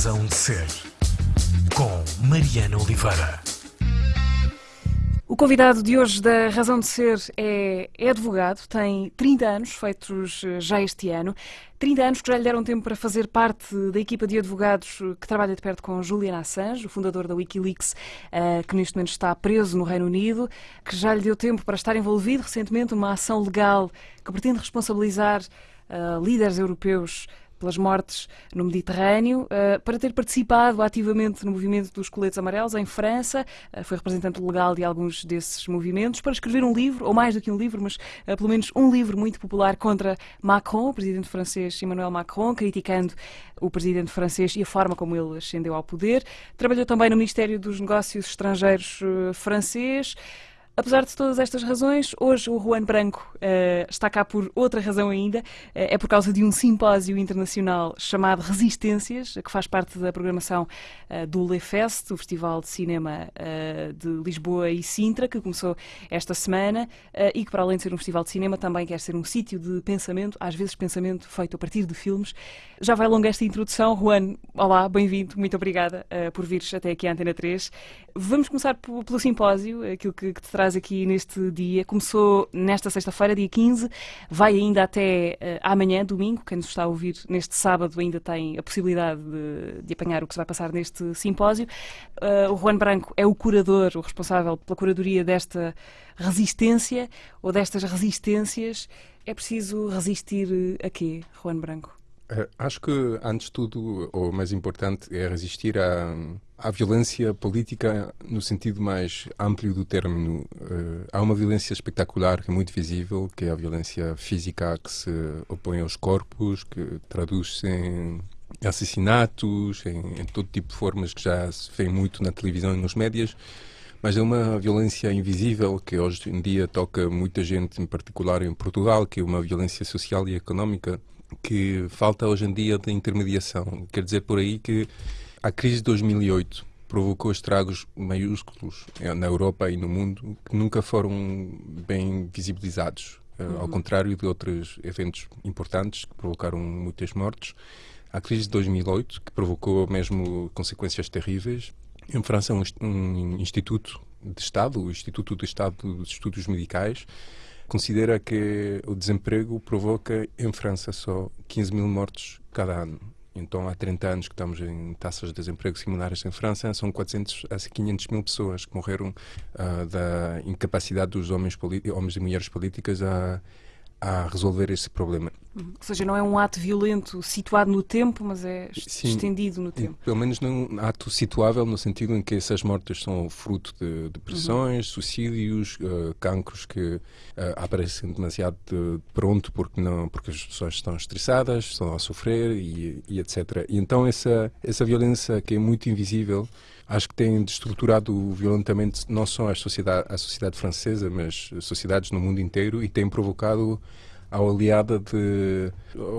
Razão de Ser, com Mariana Oliveira. O convidado de hoje da Razão de Ser é, é, advogado, tem 30 anos, feitos eh, já este ano. 30 anos que já lhe deram tempo para fazer parte da equipa de advogados que trabalha de perto com Julian Assange, o fundador da Wikileaks, uh, que neste momento está preso no Reino Unido, que já lhe deu tempo para estar envolvido recentemente numa ação legal que pretende responsabilizar uh, líderes europeus pelas mortes no Mediterrâneo, uh, para ter participado ativamente no movimento dos coletes amarelos em França, uh, foi representante legal de alguns desses movimentos, para escrever um livro, ou mais do que um livro, mas uh, pelo menos um livro muito popular contra Macron, o presidente francês Emmanuel Macron, criticando o presidente francês e a forma como ele ascendeu ao poder. Trabalhou também no Ministério dos Negócios Estrangeiros francês. Apesar de todas estas razões, hoje o Juan Branco uh, está cá por outra razão ainda. Uh, é por causa de um simpósio internacional chamado Resistências, que faz parte da programação uh, do LeFest, o Festival de Cinema de Lisboa e Sintra, que começou esta semana e que, para além de ser um festival de cinema, também quer ser um sítio de pensamento, às vezes pensamento feito a partir de filmes. Já vai longa esta introdução. Juan, olá, bem-vindo, muito obrigada por vires até aqui à Antena 3. Vamos começar pelo simpósio, aquilo que, que te traz aqui neste dia. Começou nesta sexta-feira, dia 15, vai ainda até uh, amanhã, domingo. Quem nos está a ouvir neste sábado ainda tem a possibilidade de, de apanhar o que se vai passar neste simpósio. Uh, o Juan Branco é o curador, o responsável pela curadoria desta resistência ou destas resistências. É preciso resistir a quê, Juan Branco? Uh, acho que, antes de tudo, o mais importante é resistir a Há violência política no sentido mais amplo do termo. Uh, há uma violência espetacular que é muito visível, que é a violência física que se opõe aos corpos, que traduz-se em assassinatos, em, em, todo tipo de formas que já se vê muito na televisão e nos médias. Mas é uma violência invisível que hoje em dia toca muita gente, em particular em Portugal, que é uma violência social e económica que falta hoje em dia de intermediação. Quer dizer por aí que a crise de 2008 provocou estragos maiúsculos eh, na Europa e no mundo que nunca foram bem visibilizados. Eh, uhum. Ao contrário de outros eventos importantes que provocaram muitas mortes, a crise de 2008, que provocou mesmo consequências terríveis, em França, um, um instituto de Estado, o Instituto de Estado dos Estudos Medicais, considera que o desemprego provoca em França só 15 mil mortes cada ano. Então, há 30 anos que estamos em taxas de desemprego similares em França, são 400 a 500 mil pessoas que morreram uh, da incapacidade dos homens, homens e mulheres políticas a a resolver esse problema. Ou seja, não é um ato violento situado no tempo, mas é Sim, estendido no tempo. Pelo menos não um ato situável no sentido em que essas mortes são fruto de depressões, uhum. suicídios, uh, cancros que uh, aparecem demasiado de pronto porque não porque as pessoas estão estressadas, estão a sofrer e, e etc. E então essa essa violência que é muito invisível acho que tem destruturado violentamente não só a sociedade, a sociedade francesa, mas sociedades no mundo inteiro e tem provocado a oleada de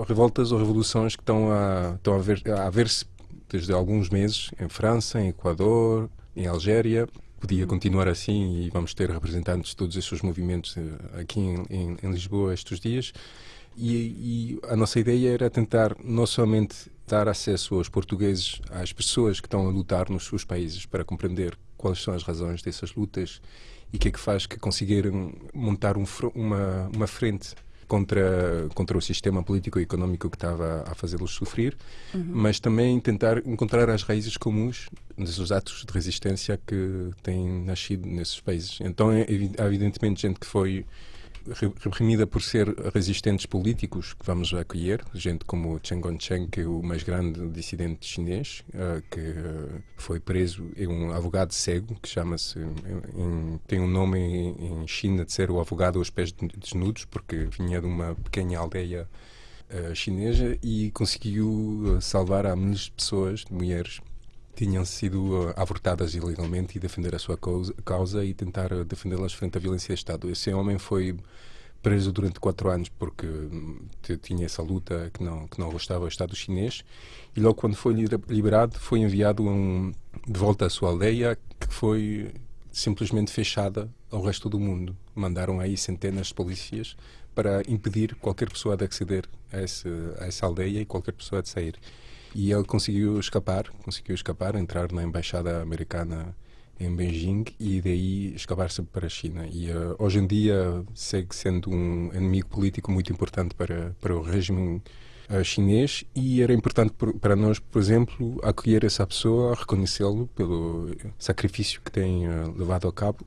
revoltas ou revoluções que estão a, estão a, ver, a ver-se desde alguns meses em França, em Equador, em Algéria. Podia continuar assim e vamos ter representantes de todos esses movimentos eh, aqui em, em, em Lisboa estes dias. E, e, a nossa ideia era tentar não somente dar acesso aos portugueses, às pessoas que estão a lutar nos seus países, para compreender quais são as razões dessas lutas e o que é que faz que conseguiram montar um, uma, uma frente contra, contra o sistema político e económico que estava a fazê-los sofrer, uhum. mas também tentar encontrar as raízes comuns desses atos de resistência que têm nascido nesses países. Então, é, evidentemente, gente que foi reprimida por ser resistentes políticos que vamos acolher, gente como Chen Gongcheng, que é o mais grande dissidente chinês, uh, que uh, foi preso, é um advogado cego, que chama-se, tem um nome em, em, China de ser o advogado aos pés desnudos, porque vinha de uma pequena aldeia uh, chinesa e conseguiu salvar a milhares de pessoas, de mulheres, tinham sido uh, abortadas ilegalmente e defender a sua causa, e tentar uh, defendê-las frente à violência do Estado. Esse homem foi preso durante quatro anos porque hum, tinha essa luta que não que não gostava do Estado chinês e logo quando foi liberado foi enviado um, de volta à sua aldeia que foi simplesmente fechada ao resto do mundo. Mandaram aí centenas de polícias para impedir qualquer pessoa de aceder a, esse, a essa aldeia e qualquer pessoa de sair. E ele conseguiu escapar, conseguiu escapar, entrar na embaixada americana em Beijing e daí escapar-se para a China. E uh, hoje em dia segue sendo um inimigo político muito importante para, para o regime uh, chinês e era importante por, para nós, por exemplo, acolher essa pessoa, reconhecê-lo pelo sacrifício que tem uh, levado a cabo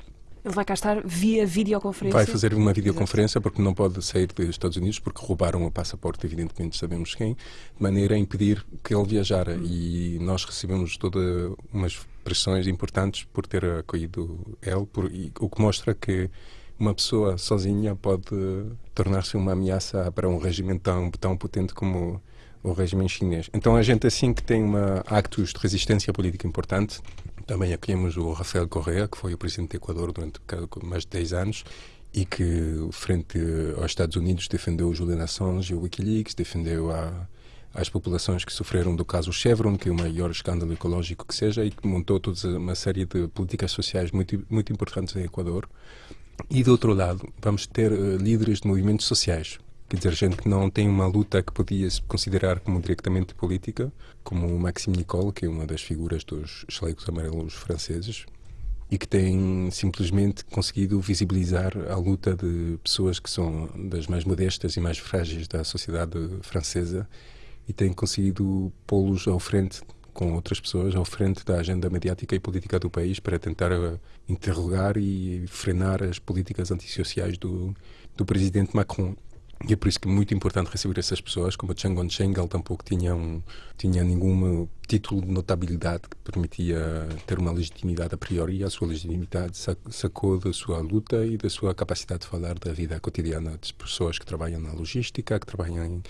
ele vai cá estar via videoconferência? Vai fazer uma videoconferência porque não pode sair dos Estados Unidos porque roubaram o passaporte, evidentemente sabemos quem, de maneira a impedir que ele viajara. E nós recebemos todas umas pressões importantes por ter acolhido ele, por, e, o que mostra que uma pessoa sozinha pode tornar-se uma ameaça para um regime tão, tão potente como o regime chinês. Então a gente assim que tem uma actos de resistência política importante, também acolhemos o Rafael Correa, que foi o presidente do Equador durante mais de 10 anos e que, frente aos Estados Unidos, defendeu o Julian Assange e o Wikileaks, defendeu a, as populações que sofreram do caso Chevron, que é o maior escândalo ecológico que seja, e que montou toda uma série de políticas sociais muito, muito importantes em Equador. E, do outro lado, vamos ter uh, líderes de movimentos sociais, Quer dizer, gente que não tem uma luta que podia se considerar como diretamente política, como o Maxime Nicole, que é uma das figuras dos chalecos amarelos franceses, e que tem simplesmente conseguido visibilizar a luta de pessoas que são das mais modestas e mais frágeis da sociedade francesa e tem conseguido pô-los ao frente com outras pessoas ao frente da agenda mediática e política do país para tentar uh, interrogar e frenar as políticas antissociais do, do presidente Macron. E é por isso que é muito importante receber essas pessoas, como Chang On-cheng, ele tampouco tinha, um, tinha nenhum título de notabilidade que permitia ter uma legitimidade a priori, a sua legitimidade sacou da sua luta e da sua capacidade de falar da vida cotidiana das pessoas que trabalham na logística, que trabalham em,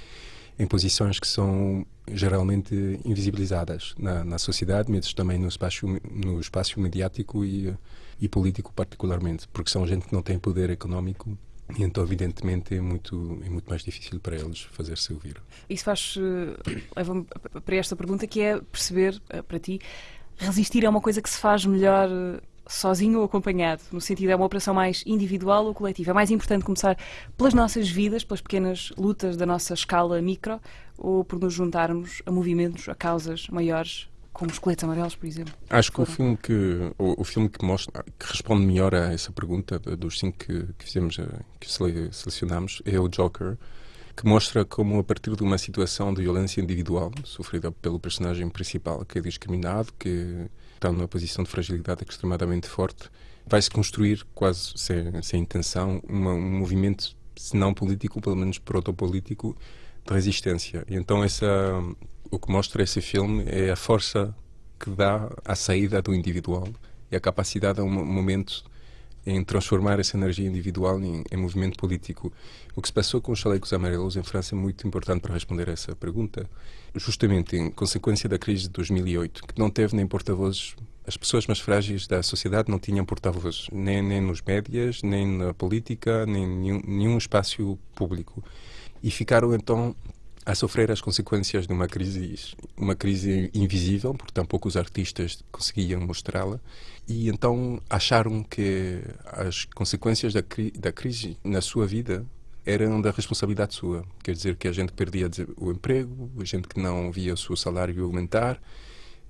em posições que são geralmente invisibilizadas na, na sociedade, mas também no espaço, no espaço mediático e, e político particularmente, porque são gente que não tem poder económico e então, evidentemente, é muito, é muito mais difícil para eles fazer-se ouvir. Isso faz. Eh, leva-me para esta pergunta que é perceber, eh, para ti, resistir é uma coisa que se faz melhor eh, sozinho ou acompanhado? No sentido, é uma operação mais individual ou coletiva? É mais importante começar pelas nossas vidas, pelas pequenas lutas da nossa escala micro, ou por nos juntarmos a movimentos, a causas maiores como os coletes amarelos, por exemplo? Acho que o filme que, o, o, filme que, mostra, que responde melhor a essa pergunta dos cinco que, que fizemos, eh, que selecionamos, é o Joker, que mostra como a partir de uma situação de violência individual sofrida pelo personagem principal, que é discriminado, que está numa posição de fragilidade extremadamente forte, vai-se construir quase sem, sem intenção uma, um movimento, se não político, pelo menos protopolítico, de resistência. E então essa o que mostra esse filme é a força que dá à saída do individual e a capacidade a um momento em transformar essa energia individual em, em, movimento político. O que se passou com os chalecos amarelos em França é muito importante para responder a essa pergunta. Justamente em consequência da crise de 2008, que não teve nem porta-vozes, as pessoas mais frágeis da sociedade não tinham porta-vozes, nem, nem nos médias, nem na política, nem nenhum, nenhum espaço público. E ficaram então a sofrer as consequências de uma crise, uma crise invisível, porque tampouco os artistas conseguiam mostrá-la, e então acharam que as consequências da, cri da crise na sua vida eram da responsabilidade sua. Quer dizer que a gente perdia o emprego, a gente que não via o seu salário aumentar,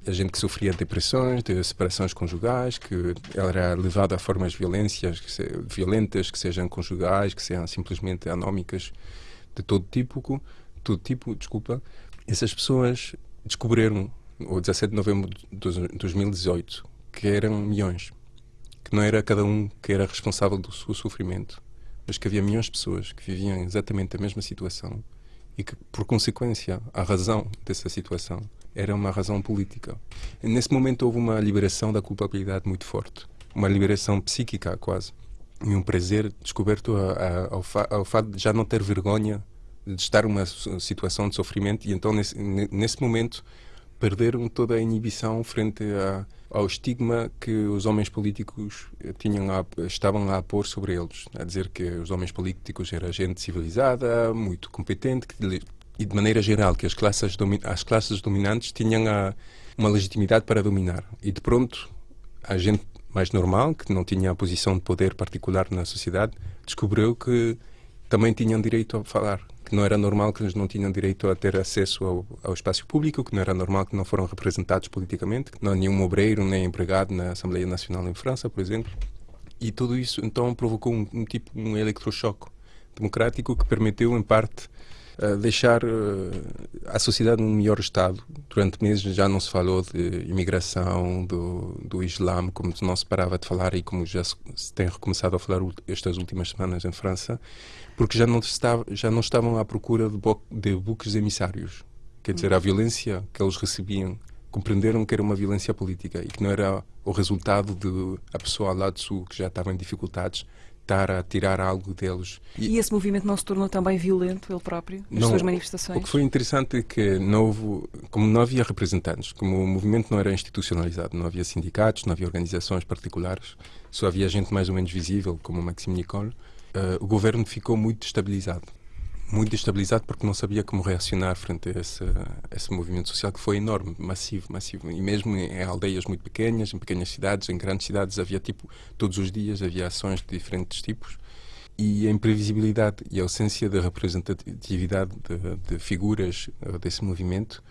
a gente que sofria depressões, de separações conjugais, que era levada a formas violências, que violentas, que sejam conjugais, que sejam simplesmente anómicas, de todo tipo todo tipo, desculpa, essas pessoas descobriram, o 17 de novembro de 2018, que eram milhões. Que não era cada um que era responsável do seu sofrimento, mas que havia milhões de pessoas que viviam exatamente a mesma situação e que, por consequência, a razão dessa situação era uma razão política. E nesse momento houve uma liberação da culpabilidade muito forte, uma liberação psíquica quase, e um prazer descoberto ao, ao fato de já não ter vergonha de estar numa situação de sofrimento e então nesse, nesse momento perderam toda a inibição frente a, ao estigma que os homens políticos tinham a, estavam a pôr sobre eles, a dizer que os homens políticos eram gente civilizada, muito competente que, e de maneira geral que as classes, as classes dominantes tinham a, uma legitimidade para dominar. E de pronto a gente mais normal, que não tinha a posição de poder particular na sociedade, descobriu que também tinham direito a falar que não era normal que eles não tinham direito a ter acesso ao, ao, espaço público, que não era normal que não foram representados politicamente, que não há nenhum obreiro nem empregado na Assembleia Nacional em França, por exemplo. E tudo isso então provocou um, um tipo um eletrochoque democrático que permitiu, em parte, uh, deixar uh, a sociedade num melhor estado. Durante meses já não se falou de imigração, do, do Islã, como não se parava de falar e como já se, se tem recomeçado a falar estas últimas semanas em França, porque já não, estava, já não estavam à procura de, bo de buques emissários. Quer dizer, a violência que eles recebiam compreenderam que era uma violência política e que não era o resultado de a pessoa lá de sul que já estava em dificuldades estar a tirar algo deles. E, e esse movimento não se tornou também violento, ele próprio, nas não, suas manifestações? O que foi interessante é que não houve, como não havia representantes, como o movimento não era institucionalizado, não havia sindicatos, não havia organizações particulares, só havia gente mais ou menos visível, como Maxime Nicole, uh, o governo ficou muito destabilizado muito destabilizado porque não sabia como reacionar frente a esse, esse movimento social que foi enorme, massivo, massivo. E mesmo em aldeias muito pequenas, em pequenas cidades, em grandes cidades, havia tipo, todos os dias havia ações de diferentes tipos. E a imprevisibilidade e a ausência de representatividade de, de figuras uh, desse movimento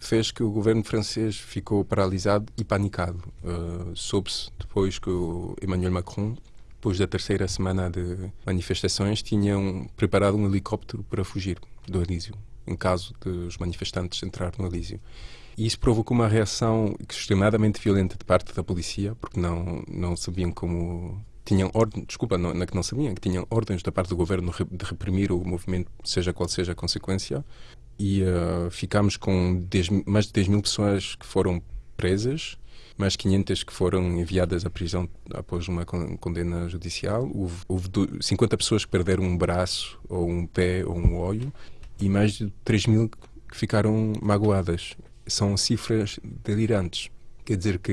fez que o governo francês ficou paralisado e panicado. Uh, Soube-se depois que o Emmanuel Macron depois da terceira semana de manifestações, tinham preparado um helicóptero para fugir do Elísio, em caso de os manifestantes entrar no Elísio. E isso provocou uma reação extremadamente violenta de parte da polícia, porque não, não sabiam como. Tinham ordens, desculpa, não, não é não sabiam, que tinham ordens da parte do governo de reprimir o movimento, seja qual seja a consequência. E uh, ficámos com 10, mais de 10 mil pessoas que foram presas mais 500 que foram enviadas à prisão após uma condena judicial. Houve, houve 50 pessoas que perderam um braço, ou um pé, ou um olho, e mais de 3 mil que ficaram magoadas. São cifras delirantes. Quer dizer que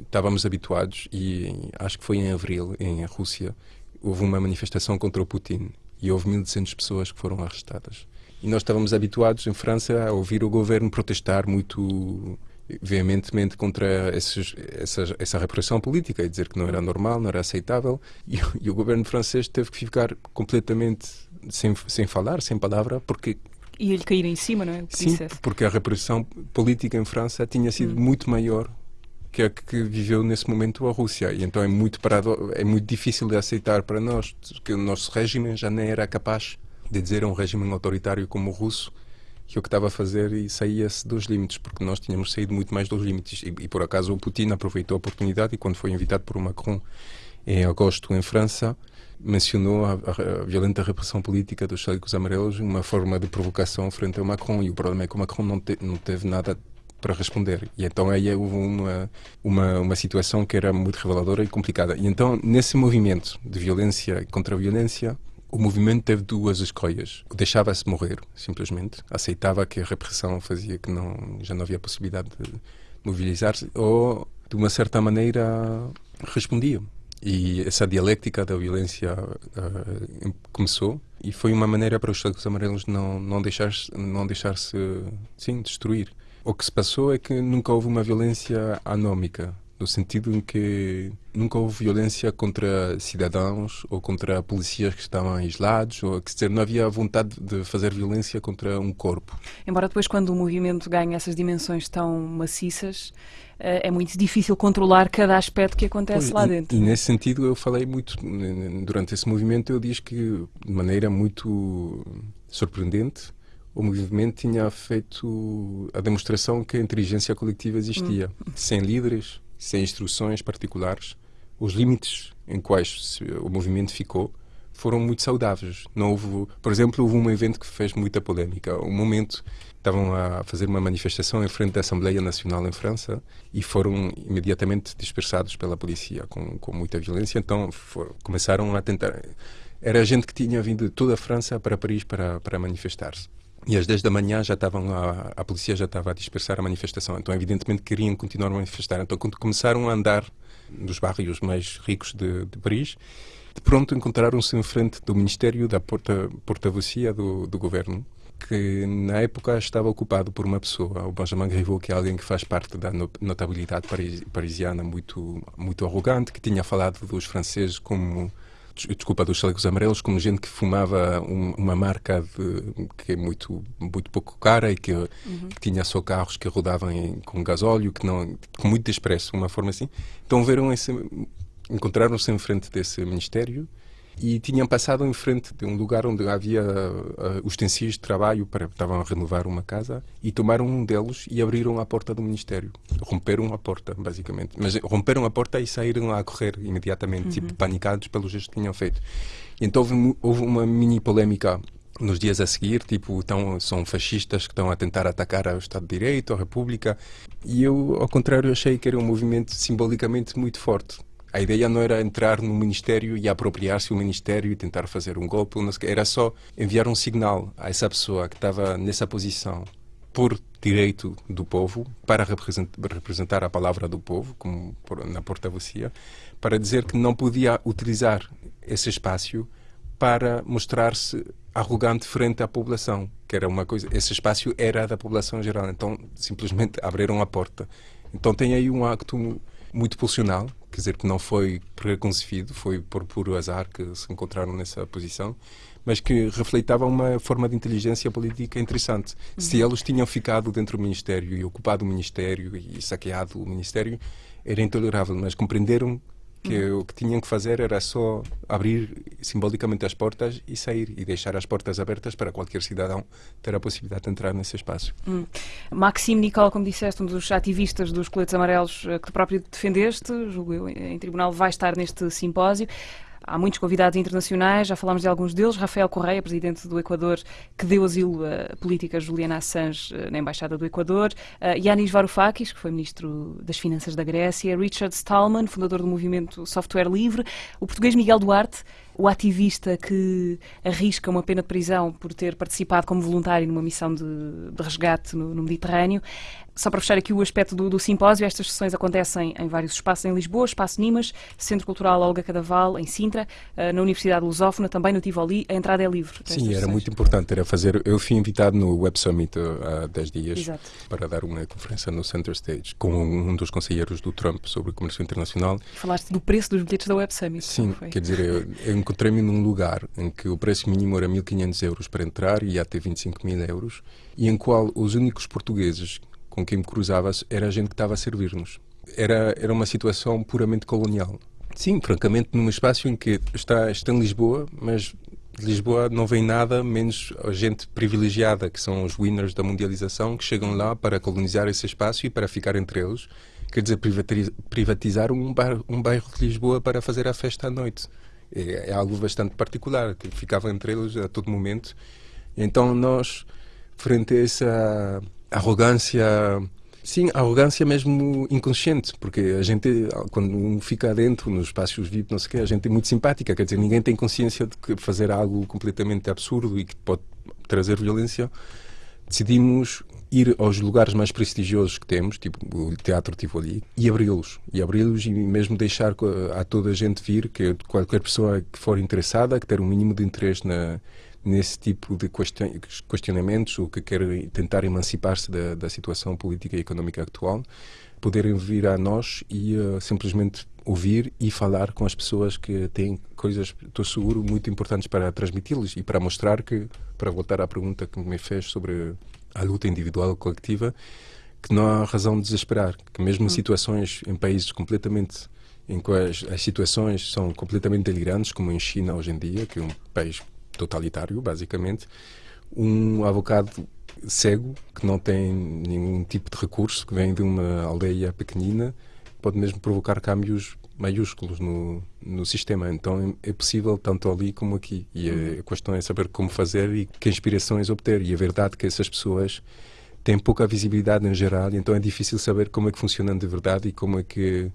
estávamos habituados, e acho que foi em abril, em Rússia, houve uma manifestação contra o Putin e houve 1.200 pessoas que foram arrestadas. E nós estávamos habituados em França a ouvir o governo protestar muito veementemente contra esses, essa, essa repressão política e dizer que não era normal, não era aceitável. E, e, o governo francês teve que ficar completamente sem, sem falar, sem palavra, porque. Ia-lhe cair em cima, não é? Sim, porque a repressão política em França tinha sido hum. muito maior que a que viveu nesse momento a Rússia. E então é muito, parado, é muito difícil de aceitar para nós que o nosso regime já nem era capaz de dizer a um regime autoritário como o russo que que estava a fazer e saía-se dos limites, porque nós tínhamos saído muito mais dos limites. E, e, por acaso o Putin aproveitou a oportunidade e quando foi invitado por Macron em agosto em França, mencionou a, a, a violenta repressão política dos chalecos amarelos, uma forma de provocação frente ao Macron. E o problema é que o Macron não, te, não teve nada para responder. E então aí houve uma, uma, uma situação que era muito reveladora e complicada. E então, nesse movimento de violência contra a violência, o movimento teve duas escolhas. Deixava-se morrer, simplesmente. Aceitava que a repressão fazia que não, já não havia possibilidade de mobilizar-se, ou, de uma certa maneira, respondia. E essa dialética da violência uh, começou e foi uma maneira para os chalecos amarelos não, não deixar-se não deixar sim, destruir. O que se passou é que nunca houve uma violência anómica no sentido em que nunca houve violência contra cidadãos ou contra policiais que estavam isolados, ou quer dizer, não havia vontade de fazer violência contra um corpo. Embora depois, quando o movimento ganha essas dimensões tão maciças, eh, é muito difícil controlar cada aspecto que acontece pois, lá dentro. E, e, nesse sentido eu falei muito, durante esse movimento eu disse que de maneira muito surpreendente o movimento tinha feito a demonstração que a inteligência coletiva existia, hum. sem líderes, sem instruções particulares, os limites em quais o movimento ficou foram muito saudáveis. Não houve, por exemplo, houve um evento que fez muita polémica. Um momento estavam a fazer uma manifestação em frente da Assembleia Nacional em França e foram imediatamente dispersados pela polícia com, com muita violência. Então começaram a tentar. Era gente que tinha vindo de toda a França para Paris para, para manifestar-se. E às 10 da manhã já estavam a, a polícia já estava a dispersar a manifestação. Então, evidentemente, queriam continuar a manifestar. Então, quando começaram a andar nos bairros mais ricos de, de Paris, de pronto encontraram-se em frente do Ministério da Porta, Porta-Vocia do, do governo, que na época estava ocupado por uma pessoa, o Benjamin Griveaux, que é alguém que faz parte da notabilidade parisiana, muito, muito arrogante, que tinha falado dos franceses como desculpa, dos chalecos amarelos, como gente que fumava um, uma marca de, que é muito, muito pouco cara e que, uhum. que tinha só carros que rodavam em, com gasóleo, que não, com muito desprezo, uma forma assim. Então viram encontraram-se em frente desse ministério e tinham passado em frente de um lugar onde havia uh, utensílios de trabalho para estavam a renovar uma casa e tomaram um deles e abriram a porta do ministério romperam a porta basicamente mas romperam a porta e saíram a correr imediatamente tipo, uhum. tipo panicados pelo gesto que tinham feito e então houve, houve uma mini polémica nos dias a seguir, tipo, então, são fascistas que estão a tentar atacar o Estado de Direito, a República. E eu, ao contrário, achei que era um movimento simbolicamente muito forte. A ideia não era entrar no Ministério e apropriar-se do Ministério e tentar fazer um golpe, era só enviar um signal a essa pessoa que estava nessa posição por direito do povo, para representar a palavra do povo, como na porta-vocia, para dizer que não podia utilizar esse espaço para mostrar-se arrogante frente à população, que era uma coisa, esse espaço era da população geral, então simplesmente abriram a porta. Então tem aí um acto muito pulsional, quer dizer que não foi preconcebido, foi por puro azar que se encontraram nessa posição, mas que refletava uma forma de inteligência política interessante. Uhum. Se eles tinham ficado dentro do Ministério e ocupado o Ministério e saqueado o Ministério, era intolerável, mas compreenderam que uhum. o que tinham que fazer era só abrir simbolicamente as portas e sair e deixar as portas abertas para qualquer cidadão ter a possibilidade de entrar nesse espaço. Hum. Maxime Nicole, como disseste, um dos ativistas dos coletes amarelos eh, que tu próprio defendeste, julgo eu, em tribunal, vai estar neste simpósio. Há muitos convidados internacionais, já falámos de alguns deles. Rafael Correia, presidente do Equador, que deu asilo à política Juliana Assange eh, na Embaixada do Equador. Uh, Yanis Varoufakis, que foi ministro das Finanças da Grécia. Richard Stallman, fundador do movimento Software Livre. O português Miguel Duarte, o ativista que arrisca uma pena de prisão por ter participado como voluntário numa missão de, de resgate no, no, Mediterrâneo. Só para fechar aqui o aspecto do, do, simpósio, estas sessões acontecem em vários espaços em Lisboa, Espaço Nimas, Centro Cultural Olga Cadaval, em Sintra, eh, na Universidade Lusófona, também no Tivoli. A entrada é livre. Sim, era muito importante. Era fazer. Eu fui invitado no Web Summit eh, há 10 dias Exato. para dar uma conferência no Center Stage com um dos conselheiros do Trump sobre comércio internacional. Falaste do preço dos bilhetes da Web Summit. Sim, quer dizer, eu, eu encontrei-me num lugar em que o preço mínimo era 1.500 euros para entrar e até 25 mil euros, e em qual os únicos portugueses com quem me cruzava era a gente que estava a servir-nos. Era, era uma situação puramente colonial. Sim, francamente, num espaço em que está, está em Lisboa, mas de Lisboa não vem nada menos a gente privilegiada, que são os winners da mundialização, que chegam lá para colonizar esse espaço e para ficar entre eles. Quer dizer, privatizar um bairro, um bairro de Lisboa para fazer a festa à noite é, é algo bastante particular, que ficava entre eles a todo momento. Então nós, frente a essa arrogância, sim, arrogância mesmo inconsciente, porque a gente, quando fica dentro nos espaços VIP, não sei o quê, a gente é muito simpática, quer dizer, ninguém tem consciência de que fazer algo completamente absurdo e que pode trazer violência. Decidimos ir aos lugares mais prestigiosos que temos, tipo o Teatro Tivoli, e abri-los. E abri-los e mesmo deixar a toda a gente vir, que qualquer pessoa que for interessada, que ter um mínimo de interesse na, nesse tipo de questionamentos ou que quer tentar emancipar-se da, da, situação política e económica atual, poderem vir a nós e uh, simplesmente ouvir e falar com as pessoas que têm coisas, estou seguro, muito importantes para transmiti-los e para mostrar que, para voltar à pergunta que me fez sobre à luta individual ou coletiva, que não há razão de desesperar, que mesmo em hum. situações, em países completamente em que as, as, situações são completamente delirantes, como em China hoje em dia, que é um país totalitário, basicamente, um avocado cego, que não tem nenhum tipo de recurso, que vem de uma aldeia pequenina, pode mesmo provocar câmbios maiúsculos no, no sistema. Então é possível tanto ali como aqui. E a questão é saber como fazer e que inspirações obter. E a verdade é que essas pessoas têm pouca visibilidade em geral, então é difícil saber como é que funcionam de verdade e como é que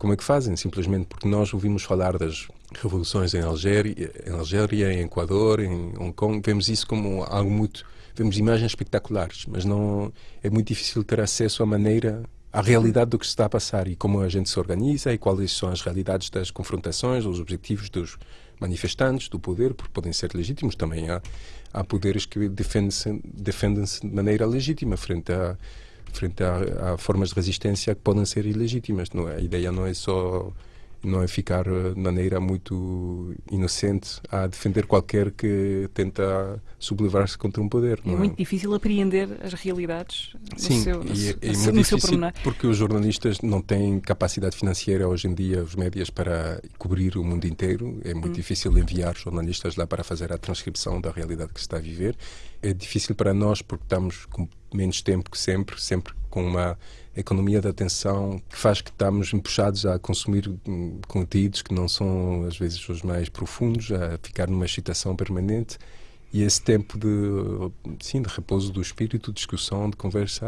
como é que fazem, simplesmente porque nós ouvimos falar das revoluções em Algéria, em Algéria, em Equador, em Hong Kong, vemos isso como algo muito, vemos imagens espetaculares, mas não é muito difícil ter acesso à maneira à realidade do que se está a passar e como a gente se organiza e quais são as realidades das confrontações, os objetivos dos manifestantes, do poder, porque podem ser legítimos. Também há, há poderes que defendem-se defendem de maneira legítima frente a frente a, a, formas de resistência que podem ser ilegítimas. Não, é? a ideia não é só não é ficar eh, de maneira muito inocente a defender qualquer que tenta sublevar-se contra um poder. É, não muito difícil apreender as realidades no Sim, seu, no e seu- é, é no muito difícil pormenor. porque os jornalistas não têm capacidade financeira hoje em dia, os médias, para cobrir o mundo inteiro. É muito difícil enviar jornalistas lá para fazer a transcrição da realidade que se está a viver. É difícil para nós porque estamos com menos tempo que sempre, sempre com uma economia da atenção que faz que estamos empuxados a consumir hum, conteúdos que não são às vezes os mais profundos, a ficar numa excitação permanente. E esse tempo de, sim, de repouso do espírito, de discussão, de conversa,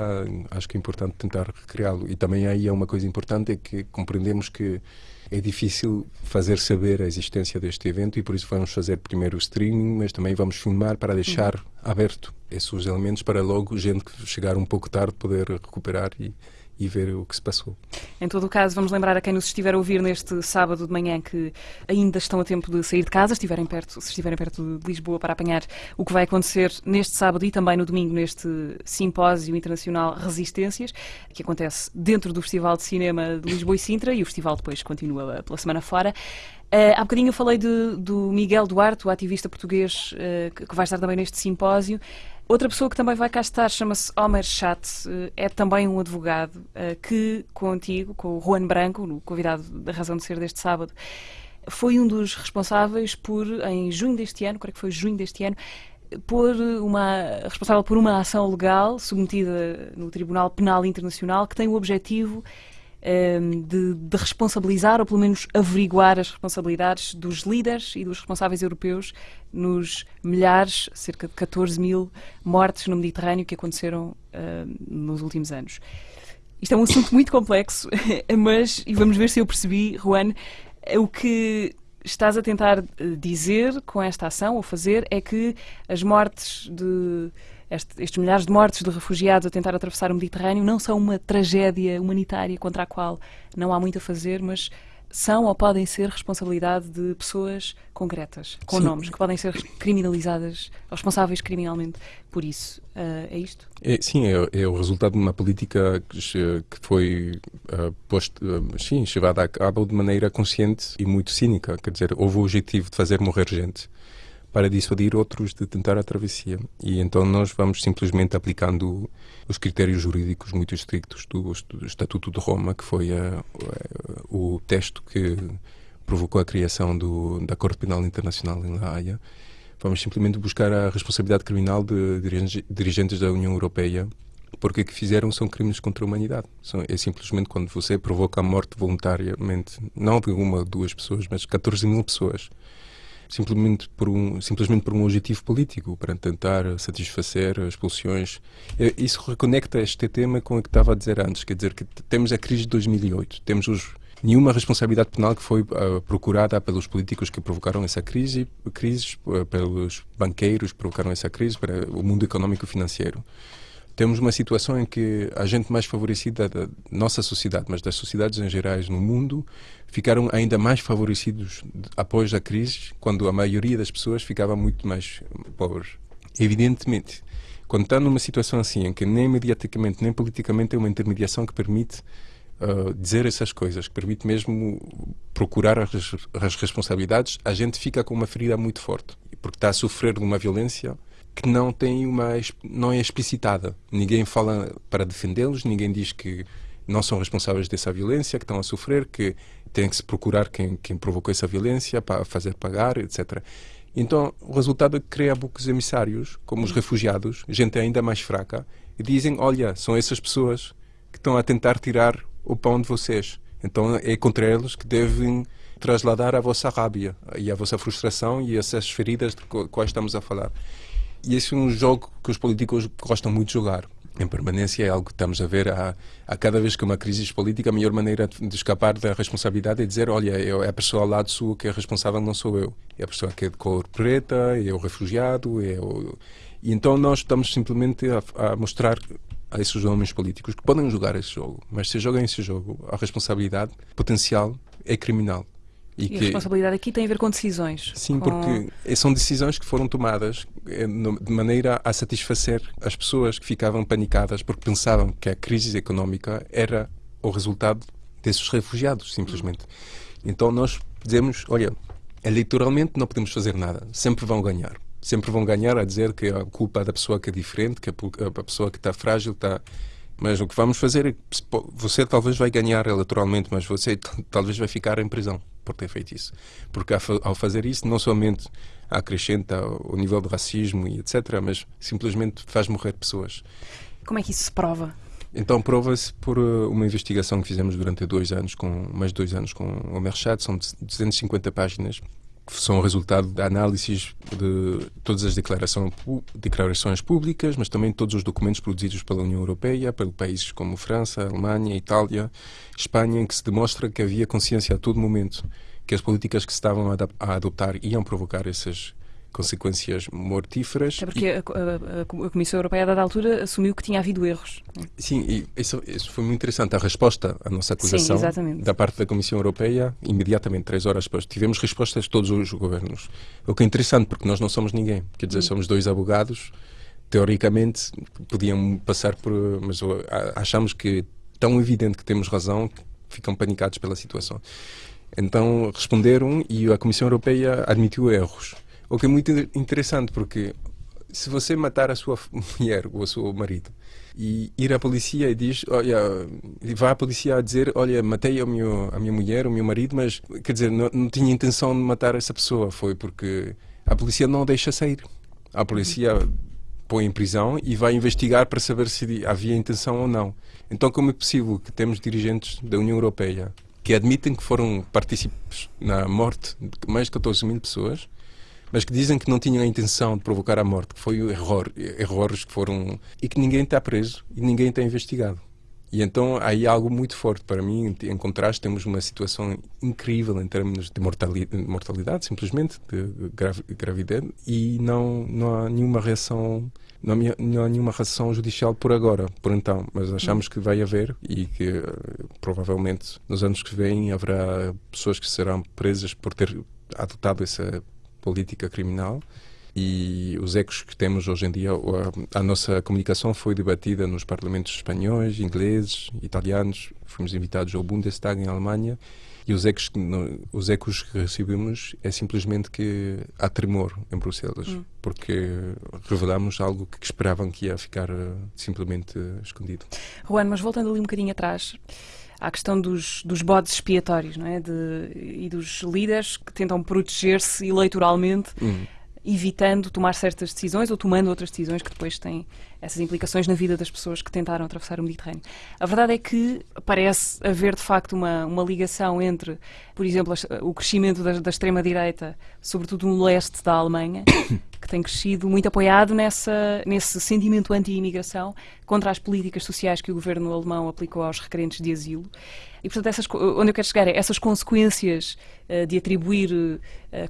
acho que é importante tentar recriá-lo. E também aí é uma coisa importante, é que compreendemos que é difícil fazer saber a existência deste evento e por isso vamos fazer primeiro o streaming, mas também vamos filmar para deixar aberto esses elementos para logo gente que chegar um pouco tarde poder recuperar e, e ver o que se passou. Em todo o caso, vamos lembrar a quem nos estiver a ouvir neste sábado de manhã que ainda estão a tempo de sair de casa, estiverem perto, se estiverem perto de Lisboa, para apanhar o que vai acontecer neste sábado e também no domingo neste Simpósio Internacional Resistências, que acontece dentro do Festival de Cinema de Lisboa e Sintra e o festival depois continua pela semana fora. Uh, há bocadinho eu falei de- do Miguel Duarte, o ativista português uh, que, que vai estar também neste simpósio. Outra pessoa que também vai cá estar chama-se Omer Chat, uh, é também um advogado uh, que, contigo, com o Juan Branco, o convidado da razão de ser deste sábado, foi um dos responsáveis por, em junho deste ano, creio que foi junho deste ano, por uma, responsável por uma ação legal submetida no Tribunal Penal Internacional que tem o objetivo de, de responsabilizar, ou pelo menos averiguar as responsabilidades dos líderes e dos responsáveis europeus nos milhares, cerca de 14 mil mortes no Mediterrâneo que aconteceram ehm, nos últimos anos. Isto é um assunto muito complexo, mas, e vamos ver se eu percebi, Juan, o que estás a tentar eh, dizer com esta ação, ou fazer, é que as mortes de. Este- estes milhares de mortes de refugiados a tentar atravessar o Mediterrâneo não são uma tragédia humanitária contra a qual não há muito a fazer, mas são ou podem ser responsabilidade de pessoas concretas, com Sim. nomes, que podem ser criminalizadas, ou responsáveis criminalmente por isso. Ah, é isto? É, sim, é, é o resultado de uma política que, que foi ah, posto, ah, sim, levada a cabo de maneira consciente e muito cínica. Quer dizer, houve o objetivo de fazer morrer gente para dissuadir outros de tentar a travessia. E então nós vamos simplesmente aplicando os critérios jurídicos muito estrictos do, Estatuto de Roma, que foi ah, o texto que provocou a criação do, da Corte Penal Internacional em La Haia. Vamos simplesmente buscar a responsabilidade criminal de dirige- dirigentes da União Europeia porque o que fizeram são crimes contra a humanidade. São, é simplesmente quando você provoca a morte voluntariamente, não de uma ou duas pessoas, mas 14 mil pessoas, simplesmente por um, simplesmente por um objetivo político, para tentar satisfazer as pulsões. Isso reconecta este tema com o que estava a dizer antes, quer dizer que temos a crise de 2008, temos os nenhuma responsabilidade penal que foi ah, procurada pelos políticos que provocaram essa crise, crises, ah, pelos banqueiros que provocaram essa crise, para o mundo económico e financeiro. Temos uma situação em que a gente mais favorecida da nossa sociedade, mas das sociedades em gerais no mundo, ficaram ainda mais favorecidos após a crise, quando a maioria das pessoas ficava muito mais pobres. Evidentemente, quando está numa situação assim, em que nem mediaticamente nem politicamente é uma intermediação que permite uh, dizer essas coisas, que permite mesmo procurar as, as responsabilidades, a gente fica com uma ferida muito forte, porque está a sofrer de uma violência que não tem uma não é explicitada. Ninguém fala para defendê-los, ninguém diz que não são responsáveis dessa violência, que estão a sofrer, que tem que se procurar quem, quem provocou essa violência para fazer pagar, etc. Então, o resultado é que cria bucos emissários, como os refugiados, gente ainda mais fraca, e dizem: olha, são essas pessoas que estão a tentar tirar o pão de vocês. Então, é contra eles que devem trasladar a vossa rábia e a vossa frustração e essas feridas de quais estamos a falar. E esse é um jogo que os políticos gostam muito de jogar. Em permanência é algo que estamos a ver a, a cada vez que há uma crise política, a melhor maneira de escapar da responsabilidade é dizer, olha, eu- é a pessoa ao lado sua que é responsável, não sou eu. É a pessoa que é de cor preta, é o refugiado, é o... E então nós estamos simplesmente a, a mostrar a esses homens políticos que podem jogar esse jogo, mas se jogam esse jogo, a responsabilidade potencial é criminal. E a responsabilidade aqui tem a ver com decisões. Sim, com- porque são decisões que foram tomadas eh, de maneira a satisfazer as pessoas que ficavam panicadas porque pensavam que a crise económica era o resultado desses refugiados, simplesmente. Então nós dizemos, olha, eleitoralmente não podemos fazer nada, sempre vão ganhar. Sempre vão ganhar a dizer que a culpa é da pessoa que é diferente, que a pessoa que está frágil está mas o que vamos fazer é você talvez vai ganhar eleitoralmente, mas você talvez vai ficar em prisão por ter feito isso. Porque ao fazer isso, não somente acrescenta o nível de racismo e etc., mas simplesmente faz morrer pessoas. Como é que isso se prova? Então prova-se por uh, uma investigação que fizemos durante dois anos, com mais de dois anos com o Merchat, são 250 páginas que são o resultado da análise de todas as declarações públicas, mas também todos os documentos produzidos pela União Europeia, pelos países como França, Alemanha, Itália, Espanha, em que se demonstra que havia consciência a todo momento que as políticas que se estavam a adoptar iam provocar essas consequências mortíferas. É porque e... a, a, a, Comissão Europeia, a dada altura, assumiu que tinha havido erros. Sim, e isso, isso foi muito interessante. A resposta à nossa acusação Sim, da parte da Comissão Europeia, imediatamente, três horas depois, tivemos respostas de todos os governos. O que é interessante, porque nós não somos ninguém. Quer dizer, hum. somos dois abogados, teoricamente, podiam passar por. Mas achamos que tão evidente que temos razão que ficam panicados pela situação. Então responderam e a Comissão Europeia admitiu erros. O que é muito interessante, porque se você matar a sua mulher ou o seu marido e ir à polícia e diz, olha, vai à polícia a dizer, olha, matei a, meu, a minha mulher, o meu marido, mas quer dizer, não, não tinha intenção de matar essa pessoa, foi porque a polícia não deixa sair. A polícia põe em prisão e vai investigar para saber se havia intenção ou não. Então, como é possível que temos dirigentes da União Europeia que admitem que foram partícipes na morte de mais de 14 mil pessoas mas que dizem que não tinham a intenção de provocar a morte, que foi um erro, erros que foram. e que ninguém está preso e ninguém está investigado. E então aí algo muito forte para mim. Em contraste, temos uma situação incrível em termos de mortalidade, mortalidade simplesmente, de gravidez, e não, não há nenhuma reação. Não não há nenhuma reação judicial por agora, por então, mas achamos que vai haver e que eh, provavelmente nos anos que vêm haverá pessoas que serão presas por ter adotado essa política criminal e os ecos que temos hoje em dia, a, a, nossa comunicação foi debatida nos parlamentos espanhóis, ingleses, italianos, fomos invitados ao Bundestag em Alemanha e os ecos, os ecos que recebemos é simplesmente que há tremor em Bruxelas, hum. porque revelamos algo que esperavam que ia ficar uh, simplesmente escondido. Juan, mas voltando ali um bocadinho atrás, à questão dos, dos bodes expiatórios não é? De, e dos líderes que tentam proteger-se eleitoralmente. Uhum evitando tomar certas decisões ou tomando outras decisões que depois têm essas implicações na vida das pessoas que tentaram atravessar o Mediterrâneo. A verdade é que parece haver de facto uma, uma ligação entre, por exemplo, o crescimento da, da extrema-direita, sobretudo no leste da Alemanha, que tem crescido muito apoiado nessa, nesse sentimento anti-imigração contra as políticas sociais que o governo alemão aplicou aos requerentes de asilo. E, portanto, essas, onde eu quero chegar é essas consequências uh, de atribuir uh,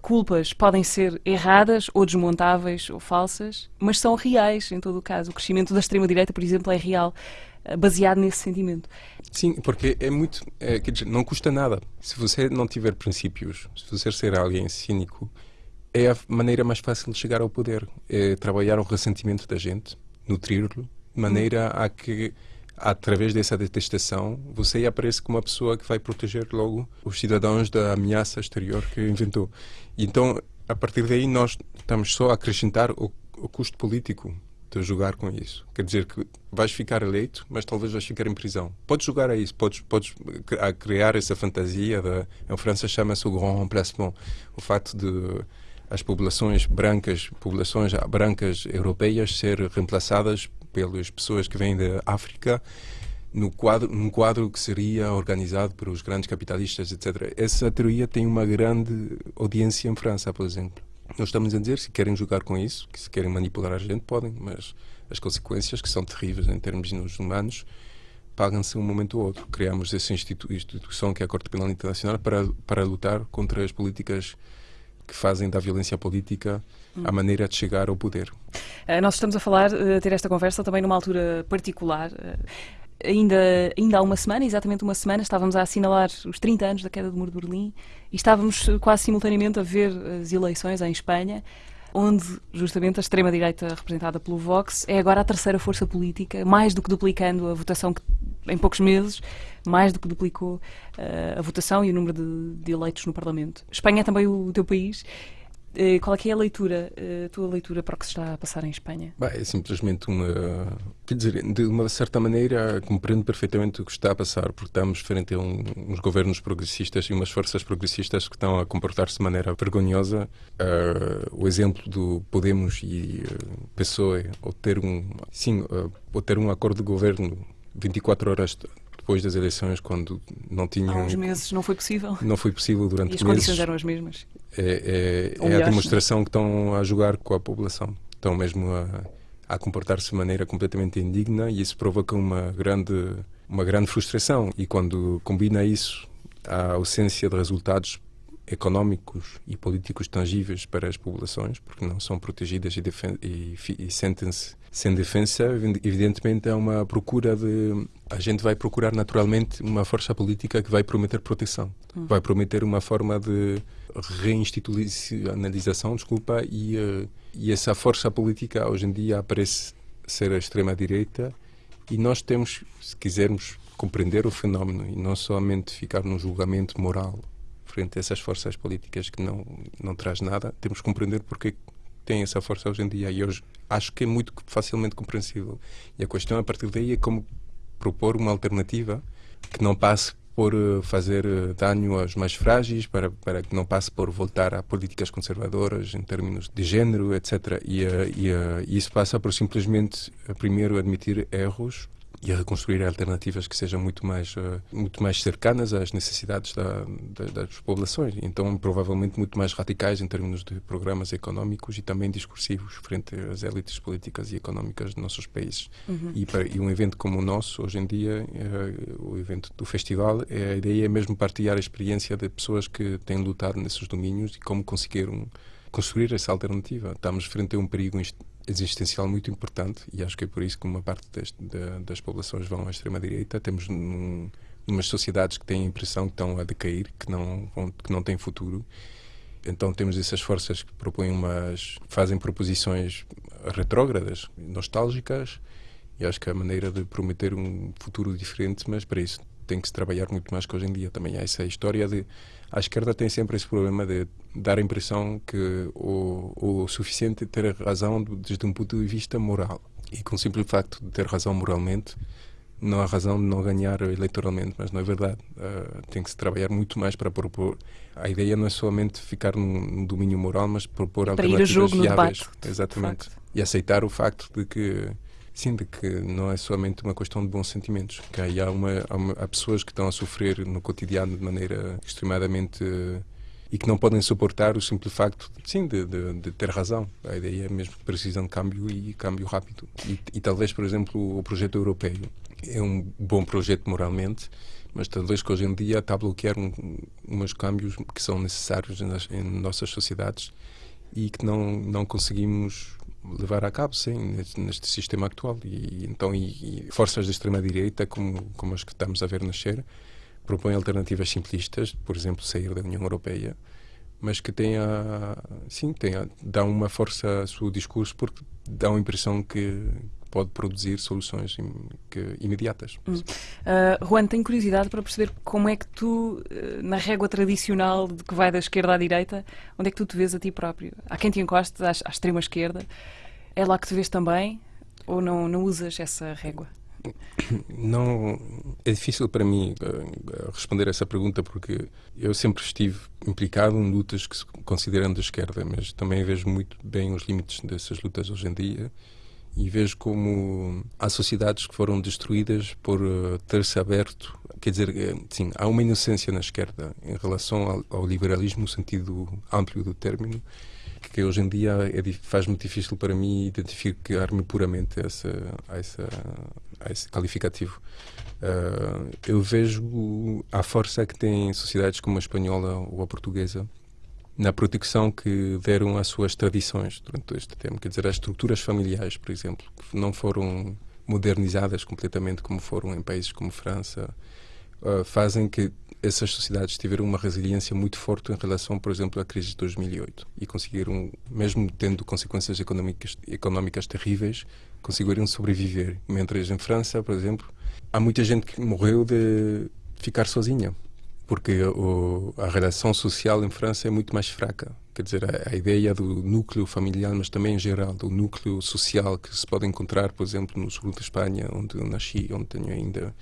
culpas podem ser erradas ou desmontáveis ou falsas, mas são reais em todo o caso. O crescimento da extrema-direita, por exemplo, é real, uh, baseado nesse sentimento. Sim, porque é muito. É, quer dizer, não custa nada. Se você não tiver princípios, se você ser alguém cínico, é a maneira mais fácil de chegar ao poder. É trabalhar o ressentimento da gente, nutri-lo, de maneira a que através dessa detestação, você aparece como uma pessoa que vai proteger logo os cidadãos da ameaça exterior que inventou. Então, a partir daí, nós estamos só a acrescentar o, o custo político de jogar com isso. Quer dizer que vais ficar eleito, mas talvez vais ficar em prisão. Podes jogar a isso, podes, podes criar essa fantasia. De, em França chama-se o grand remplacement. O facto de as populações brancas, populações brancas europeias ser reemplaçadas pelas pessoas que vêm da África no quadro, num quadro que seria organizado pelos grandes capitalistas, etc. Essa teoria tem uma grande audiência em França, por exemplo. Nós estamos a dizer, se querem jogar com isso, que se querem manipular a gente, podem, mas as consequências, que são terríveis em termos humanos, pagam-se um momento ou outro. Criamos essa institu instituição que é a Corte Penal Internacional para, para lutar contra as políticas que fazem da violência política a hum. maneira de chegar ao poder. Uh, nós estamos a falar, uh, a ter esta conversa também numa altura particular. Ainda, ainda há uma semana, exatamente uma semana, estávamos a assinalar os 30 anos da queda do Muro de Berlim e estávamos quase simultaneamente a ver as eleições em Espanha, onde justamente a extrema-direita representada pelo Vox é agora a terceira força política, mais do que duplicando a votação que em poucos meses, mais do que duplicou uh, a votação e o número de, de, eleitos no Parlamento. Espanha é também o teu país. Uh, qual é, que é a leitura, uh, a tua leitura para o que se está a passar em Espanha? Bah, é simplesmente uma. Quer dizer, de uma certa maneira, compreendo perfeitamente o que está a passar, porque estamos frente a um, uns governos progressistas e umas forças progressistas que estão a comportar-se de maneira vergonhosa. o exemplo do Podemos e uh, PSOE, ou ter um. Sim, ou ter um acordo de governo 24 horas depois das eleições, quando não tinham. Há uns meses não foi possível. Não foi possível durante e as meses. condições eram as mesmas. É, é, é a demonstração que estão a jogar com a população. Estão mesmo a, a comportar-se de maneira completamente indigna e isso provoca uma grande, uma grande frustração. E quando combina isso à ausência de resultados económicos e políticos tangíveis para as populações, porque não são protegidas e, e, e sentem-se sem defesa, evidentemente é uma procura de. A gente vai procurar naturalmente uma força política que vai prometer proteção, hum. vai prometer uma forma de reinstitucionalização, desculpa, e, uh, e essa força política hoje em dia parece ser a extrema-direita e nós temos, se quisermos compreender o fenómeno e não somente ficar num julgamento moral frente a essas forças políticas que não, não traz nada, temos que compreender porque tem essa força hoje em dia e hoje acho que é muito facilmente compreensível. E a questão a partir daí é como propor uma alternativa que não passe por eh, fazer eh, dano aos mais frágeis, para, para que não passe por voltar a políticas conservadoras em termos de género, etc. E, e, e isso passa por simplesmente, primeiro, admitir erros e a reconstruir alternativas que sejam muito mais uh, muito mais cercanas às necessidades da, da, das populações. Então provavelmente muito mais radicais em termos de programas económicos e também discursivos frente às elites políticas e económicas dos nossos países. Uhum. e, para, e, um evento como o nosso hoje em dia uh, o evento do festival é, a ideia é mesmo partilhar a experiência de pessoas que têm lutado nesses domínios e como conseguiram construir essa alternativa. Estamos frente a um perigo existencial muito importante e acho que é por isso que uma parte das, das populações vão à extrema-direita. Temos num, umas sociedades que têm a impressão que estão a decair, que não, que não têm futuro. Então temos essas forças que propõem umas, fazem proposições retrógradas, nostálgicas, e acho que é a maneira de prometer um futuro diferente, mas para isso tem que se trabalhar muito mais que hoje em dia. Também há essa história de. A esquerda tem sempre esse problema de dar a impressão que o, o suficiente é ter razão desde um ponto de vista moral. E com o simples facto de ter razão moralmente, não há razão de não ganhar eleitoralmente, mas não é verdade. Uh, tem que se trabalhar muito mais para propor. A ideia não é somente ficar num, domínio moral, mas propor para alternativas ir jogo viáveis. No debate, Exatamente. E aceitar o facto de que Sim, de que não é somente uma questão de bons sentimentos, que há, uma, há, uma, há pessoas que estão a sofrer no cotidiano de maneira extremadamente e que não podem suportar o simples facto, sim, de, de, de, ter razão. A ideia é mesmo que precisam de câmbio e câmbio rápido. E, e, talvez, por exemplo, o projeto europeu é um bom projeto moralmente, mas talvez que hoje em dia está a bloquear um, uns câmbios que são necessários nas, em nossas sociedades e que não, não conseguimos levar a cabo, sim, neste, sistema atual. E, então, e, e forças da extrema-direita, como, como as que estamos a ver nascer, propõem alternativas simplistas, por exemplo, sair da União Europeia, mas que tenha, sim, tenha, dão uma força ao seu discurso porque dão a impressão que pode produzir soluções imediatas. Hum. Uh, Juan, tenho curiosidade para perceber como é que tu, uh, na régua tradicional de que vai da esquerda à direita, onde é que tu te vês a ti próprio? Há quem te encoste à, à extrema esquerda? É lá que te vês também? Ou não, não usas essa régua? Não, é difícil para mim uh, responder essa pergunta porque eu sempre estive implicado em lutas que se consideram de esquerda, mas também vejo muito bem os limites dessas lutas hoje em dia e vejo como há sociedades que foram destruídas por uh, ter-se aberto. Quer dizer, eh, sim, há uma inocência na esquerda em relação ao, ao liberalismo no sentido amplo do término que hoje em dia é, faz muito difícil para mim identificar-me puramente a, essa, essa, a esse qualificativo. Uh, eu vejo a força que tem sociedades como a espanhola ou a portuguesa na proteção que deram às suas tradições durante este tempo. Quer dizer, as estruturas familiares, por exemplo, que não foram modernizadas completamente como foram em países como França uh, fazem que essas sociedades tiveram uma resiliência muito forte em relação, por exemplo, à crise de 2008 e conseguiram, mesmo tendo consequências económicas, económicas terríveis, conseguiram sobreviver. Mientras em França, por exemplo, há muita gente que morreu de ficar sozinha, porque o, a relação social em França é muito mais fraca. Quer dizer, a, a, ideia do núcleo familiar, mas também em geral do núcleo social que se pode encontrar, por exemplo, no sul de Espanha, onde eu nasci, onde tenho ainda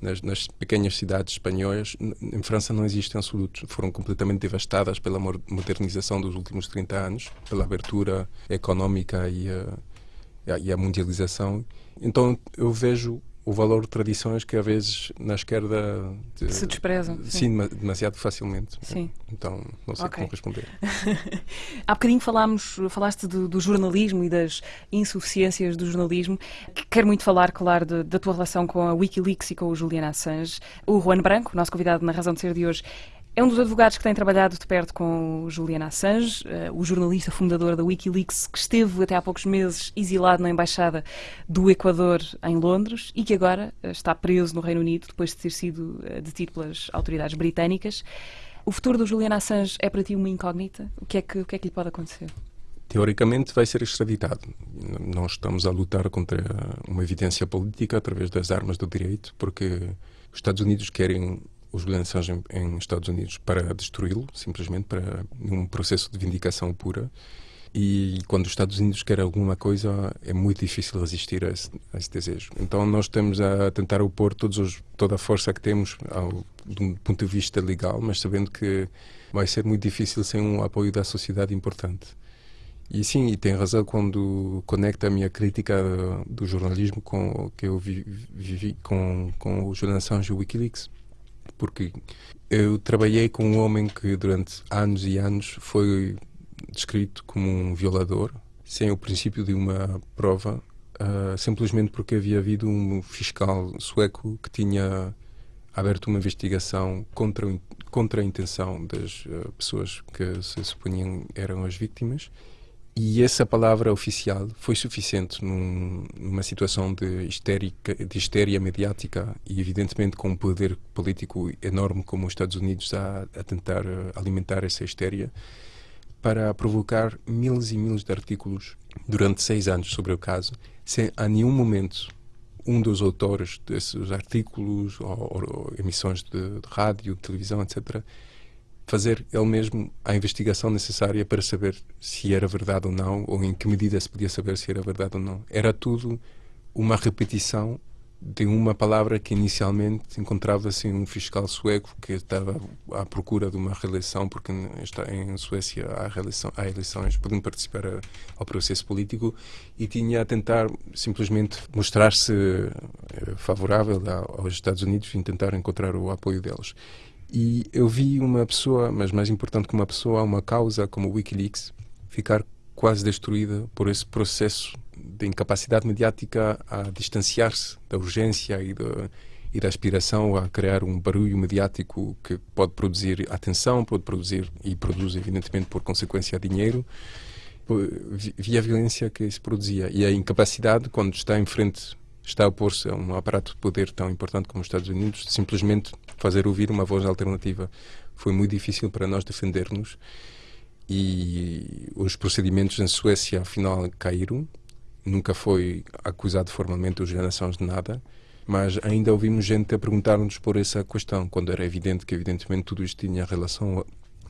nas, nas, pequenas cidades espanholas, em França não existem absolutos. Foram completamente devastadas pela modernização dos últimos 30 anos, pela abertura económica e a, e a mundialização. Então eu vejo o valor de tradições que às vezes na esquerda de, se desprezam. Sim, sim, demasiado facilmente. Sim. Então não sei okay. como responder. Há bocadinho falámos, falaste do, do, jornalismo e das insuficiências do jornalismo. Quero muito falar, claro, de, da tua relação com a Wikileaks e com o Julian Assange. O Juan Branco, nosso convidado na Razão de Ser de hoje, é um dos advogados que tem trabalhado de perto com o Julian Assange, uh, o jornalista fundador da Wikileaks, que esteve até há poucos meses exilado na Embaixada do Equador em Londres e que agora uh, está preso no Reino Unido depois de ter sido uh, detido pelas autoridades britânicas. O futuro do Julian Assange é para ti uma incógnita? O que é que, o que, é que lhe pode acontecer? Teoricamente vai ser extraditado. Nós estamos a lutar contra uma evidência política através das armas do direito, porque os Estados Unidos querem os lançados em, em Estados Unidos para destruí-lo, simplesmente para um processo de vindicação pura. E quando os Estados Unidos querem alguma coisa, é muito difícil resistir a esse, a esse desejo. Então, nós estamos a tentar opor os, toda a força que temos, ao, um ponto de vista legal, mas sabendo que vai ser muito difícil sem um apoio da sociedade importante. E sim, e tem razão quando conecta a minha crítica do jornalismo com que eu vivi com, com o Julian Assange e o Wikileaks porque eu trabalhei com um homem que durante anos e anos foi descrito como um violador, sem o princípio de uma prova, uh, simplesmente porque havia havido um fiscal sueco que tinha aberto uma investigação contra, contra a intenção das uh, pessoas que se supunham eram as vítimas e essa palavra oficial foi suficiente num, numa situação de, histérica, de histeria mediática e, evidentemente, com um poder político enorme como os Estados Unidos a, a tentar eh, alimentar essa histeria, para provocar miles e miles de artículos durante seis anos sobre o caso, sem a nenhum momento um dos autores desses artículos ou, ou emissões de, de rádio, televisão, etc., fazer ele mesmo a investigação necessária para saber se era verdade ou não, ou em que medida se podia saber se era verdade ou não. Era tudo uma repetição de uma palavra que inicialmente encontrava-se um fiscal sueco que estava à procura de uma reeleição, porque está em Suécia há, reeleição, há eleições, podem participar ao processo político, e tinha a tentar simplesmente mostrar-se eh, favorável aos Estados Unidos e tentar encontrar o apoio deles. E eu vi uma pessoa, mas mais importante que uma pessoa, uma causa como o Wikileaks, ficar quase destruída por esse processo de incapacidade mediática a distanciar-se da urgência e da, e da aspiração a criar um barulho mediático que pode produzir atenção, pode produzir e produz evidentemente por consequência dinheiro. Vi a violência que se produzia e a incapacidade quando está em frente está a opor-se a um aparato de poder tão importante como os Estados Unidos, simplesmente fazer ouvir uma voz alternativa. Foi muito difícil para nós defender-nos e os procedimentos na Suécia, afinal, caíram. Nunca foi acusado formalmente o Gerações de nada, mas ainda ouvimos gente a perguntar-nos por essa questão, quando era evidente que, evidentemente, tudo isto tinha relação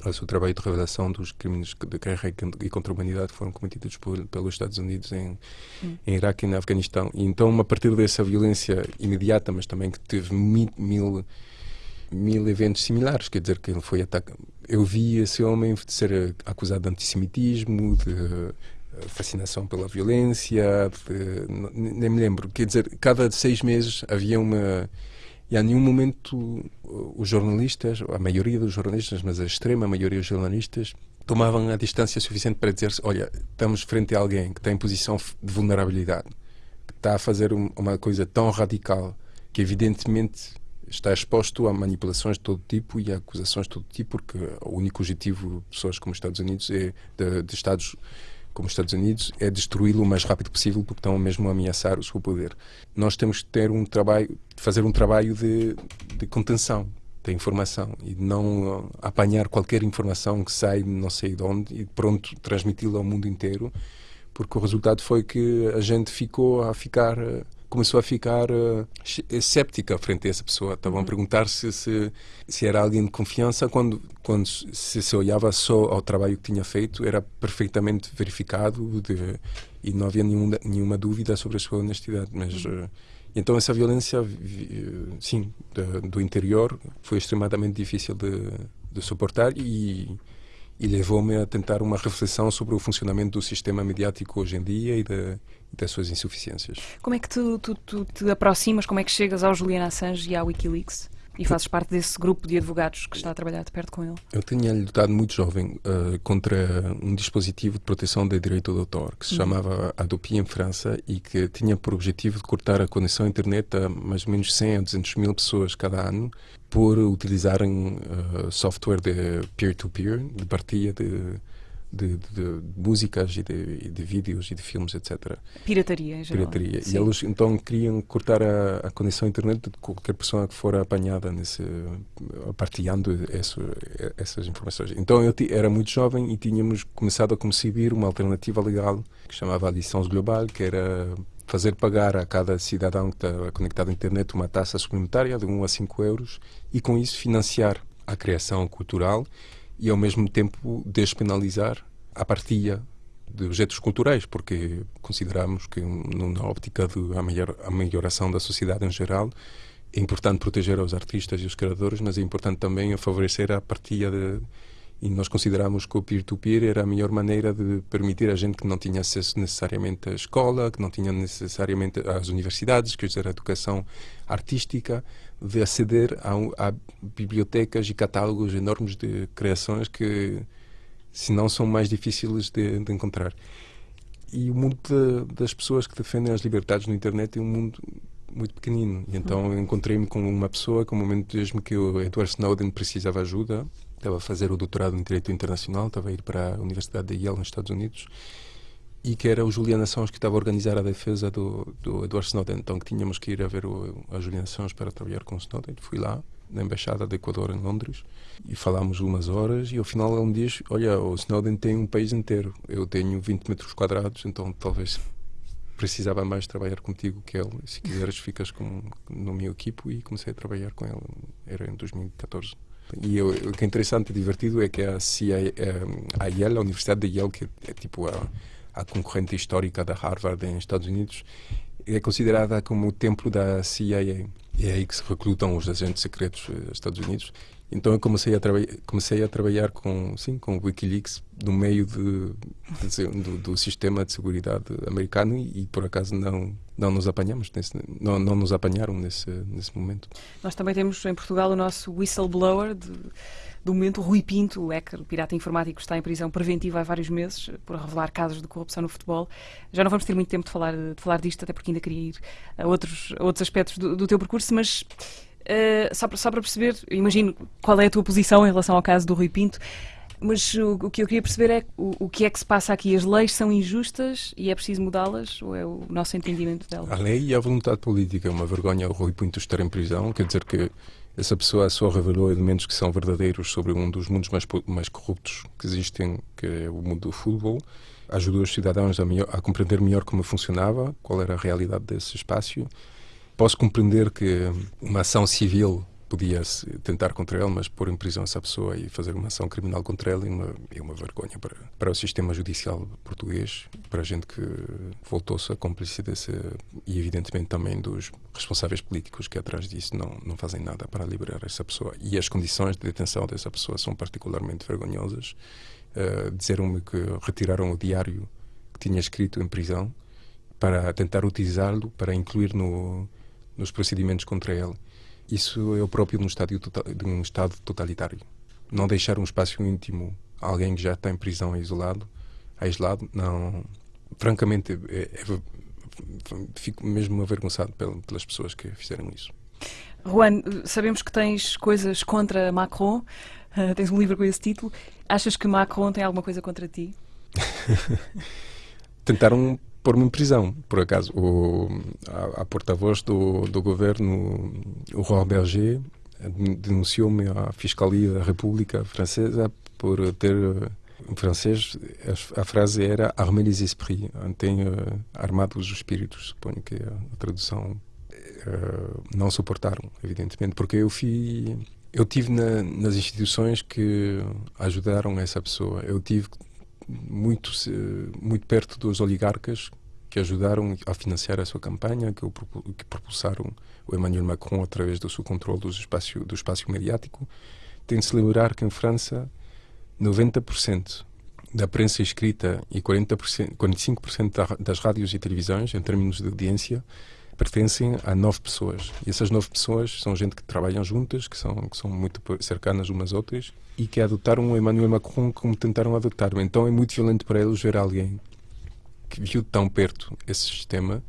ao seu trabalho de revelação dos crimes de guerra e contra a humanidade que foram cometidos por, pelos Estados Unidos em, hum. em Iraque e no Afeganistão. E então, a partir dessa violência imediata, mas também que teve mil, mil, mil eventos similares, quer dizer que ele foi atacado. Eu vi esse homem ser acusado de antissemitismo, de eh, fascinação pela violência, de, nem me lembro. Quer dizer, cada seis meses havia uma e a nenhum momento os jornalistas, a maioria dos jornalistas, mas a extrema maioria dos jornalistas, tomavam a distância suficiente para dizer olha, estamos frente a alguém que está em posição de vulnerabilidade, que está a fazer uma coisa tão radical que evidentemente está exposto a manipulações de todo tipo e a acusações de todo tipo, porque o único objetivo de pessoas como os Estados Unidos é de, de Estados como os Estados Unidos, é destruí-lo o mais rápido possível porque estão mesmo a ameaçar o seu poder. Nós temos que ter um trabalho, fazer um trabalho de, de contenção da informação e não apanhar qualquer informação que sai não sei de onde e pronto transmiti-la ao mundo inteiro, porque o resultado foi que a gente ficou a ficar começou a ficar uh, escéptica frente a essa pessoa. Estavam uhum. a perguntar se, se, se era alguém de confiança quando, quando se, se olhava só ao trabalho que tinha feito, era perfeitamente verificado de, e não havia nenhuma, nenhuma dúvida sobre a sua honestidade. Mas, uh, então essa violência, sim, de, do interior foi extremamente difícil de, de suportar e e levou-me a tentar uma reflexão sobre o funcionamento do sistema mediático hoje em dia e, das suas insuficiências. Como é que tu, tu, tu, te aproximas, como é que chegas ao Julian Assange e à Wikileaks? E fazes parte desse grupo de advogados que está a trabalhar de perto com ele? Eu tinha lutado muito jovem uh, contra um dispositivo de proteção de direito de autor que se uhum. chamava Adopi em França e que tinha por objetivo de cortar a conexão à internet a mais ou menos 100 a 200 mil pessoas cada ano por utilizarem uh, software de peer-to-peer, -peer, de partilha de de, de, músicas e de, de, vídeos e de filmes, etc. Pirataria, geral. Pirataria. Sim. E eles então queriam cortar a, a, conexão à internet de qualquer pessoa que for apanhada nesse, partilhando esse, essas informações. Então eu era muito jovem e tínhamos começado a conceber uma alternativa legal que chamava a licença global, que era fazer pagar a cada cidadão que está conectado à internet uma taxa suplementária de 1 a 5 euros e com isso financiar a criação cultural e ao mesmo tempo despenalizar a partilha de objetos culturais, porque consideramos que na óptica da melhor, a melhoração da sociedade em geral é importante proteger os artistas e os criadores, mas é importante também favorecer a partilha de, e nós consideramos que o peer-to-peer -peer era a melhor maneira de permitir a gente que não tinha acesso necessariamente à escola, que não tinha necessariamente às universidades, que era a educação artística, de aceder a, a, bibliotecas e catálogos enormes de criações que, se não, são mais difíceis de, de encontrar. E o mundo de, das pessoas que defendem as liberdades na internet é um mundo muito pequenino. E então encontrei-me com uma pessoa que, no momento mesmo que o Edward Snowden precisava ajuda, estava a fazer o doutorado em Direito Internacional, estava a ir para a Universidade de Yale, nos Estados Unidos, e que era o Julian Assange que estava a organizar a defesa do, do Edward Snowden. Então tínhamos que ir a ver o, a Julian Assange para trabalhar com o Snowden. Fui lá, na Embaixada do Equador em Londres, e falámos umas horas, e ao final ele me diz, olha, o Snowden tem um país inteiro, eu tenho 20 metros quadrados, então talvez precisava mais trabalhar contigo que ele. Se quiseres, ficas com, no meu equipo e comecei a trabalhar com ele. Era em 2014. E eu, o que é interessante e divertido é que a, CIA, eh, a Yale, a Universidade de Yale, que é tipo a a concorrente histórica da Harvard nos Estados Unidos, é considerada como o templo da CIA. E é aí que se recrutam os agentes secretos dos Estados Unidos. Então eu comecei a, comecei a trabalhar com, sim, com o Wikileaks no meio de, de, do, do, sistema de segurança americano e, e, por acaso não não nos apanhamos nesse, não, não nos apanharam nesse nesse momento. Nós também temos em Portugal o nosso whistleblower de, do momento, Rui Pinto, o hacker, o pirata informático, está em prisão preventiva há vários meses por revelar casos de corrupção no futebol. Já não vamos ter muito tempo de falar, de falar disto, até porque ainda queria ir a outros, a outros aspectos do, do teu percurso, mas uh, só, para, só para perceber, imagino qual é a tua posição em relação ao caso do Rui Pinto. Mas o, o, que eu queria perceber é o, o, que é que se passa aqui. As leis são injustas e é preciso mudá-las ou é o nosso entendimento delas? A lei e a vontade política. É uma vergonha o Rui Pinto estar em prisão. Quer dizer que essa pessoa só revelou elementos que são verdadeiros sobre um dos mundos mais, mais corruptos que existem, que é o mundo do futebol. Ajudou os cidadãos a, melhor, a compreender melhor como funcionava, qual era a realidade desse espaço. Posso compreender que uma ação civil podia-se tentar contra ele, mas pôr em prisão essa pessoa e fazer uma ação criminal contra ele é uma, é uma vergonha para, para o sistema judicial português, para a gente que voltou-se a cúmplice desse, e evidentemente também dos responsáveis políticos que atrás disso não, não fazem nada para liberar essa pessoa. E as condições de detenção dessa pessoa são particularmente vergonhosas. Uh, Disseram-me que retiraram o diário que tinha escrito em prisão para tentar utilizá-lo para incluir no, nos procedimentos contra ele isso é o próprio de um, estádio tota-, de um Estado totalitário. Não deixar um espaço íntimo a alguém que já está em prisão isolado, aislado, não. Francamente, é, é, fico mesmo avergonçado pelas pessoas que fizeram isso. Juan, sabemos que tens coisas contra Macron, uh, tens um livro com esse título. Achas que Macron tem alguma coisa contra ti? Tentaram pôr-me em prisão, por acaso. O, a, a porta-voz do, do governo, o Roi Berger, denunciou-me à Fiscalia da República Francesa por ter em francês a, frase era armer les esprits, tem uh, armado os espíritos, suponho que a tradução uh, não suportaram, evidentemente, porque eu fui eu tive na, nas instituições que ajudaram essa pessoa. Eu tive muito muito perto dos oligarcas que ajudaram a financiar a sua campanha, que, que propulsaram o Emmanuel Macron através do seu controle do espaço do espaço mediático. Tem de se lembrar que em França 90% da prensa escrita e 40%, 45% das rádios e televisões, em termos de audiência, pertencem a nove pessoas. E essas nove pessoas são gente que trabalham juntas, que são, que são muito cercanas umas outras e que adotaram o Emmanuel Macron como tentaram adotar-o. Então é muito violento para eles ver alguém que viu tão perto esse sistema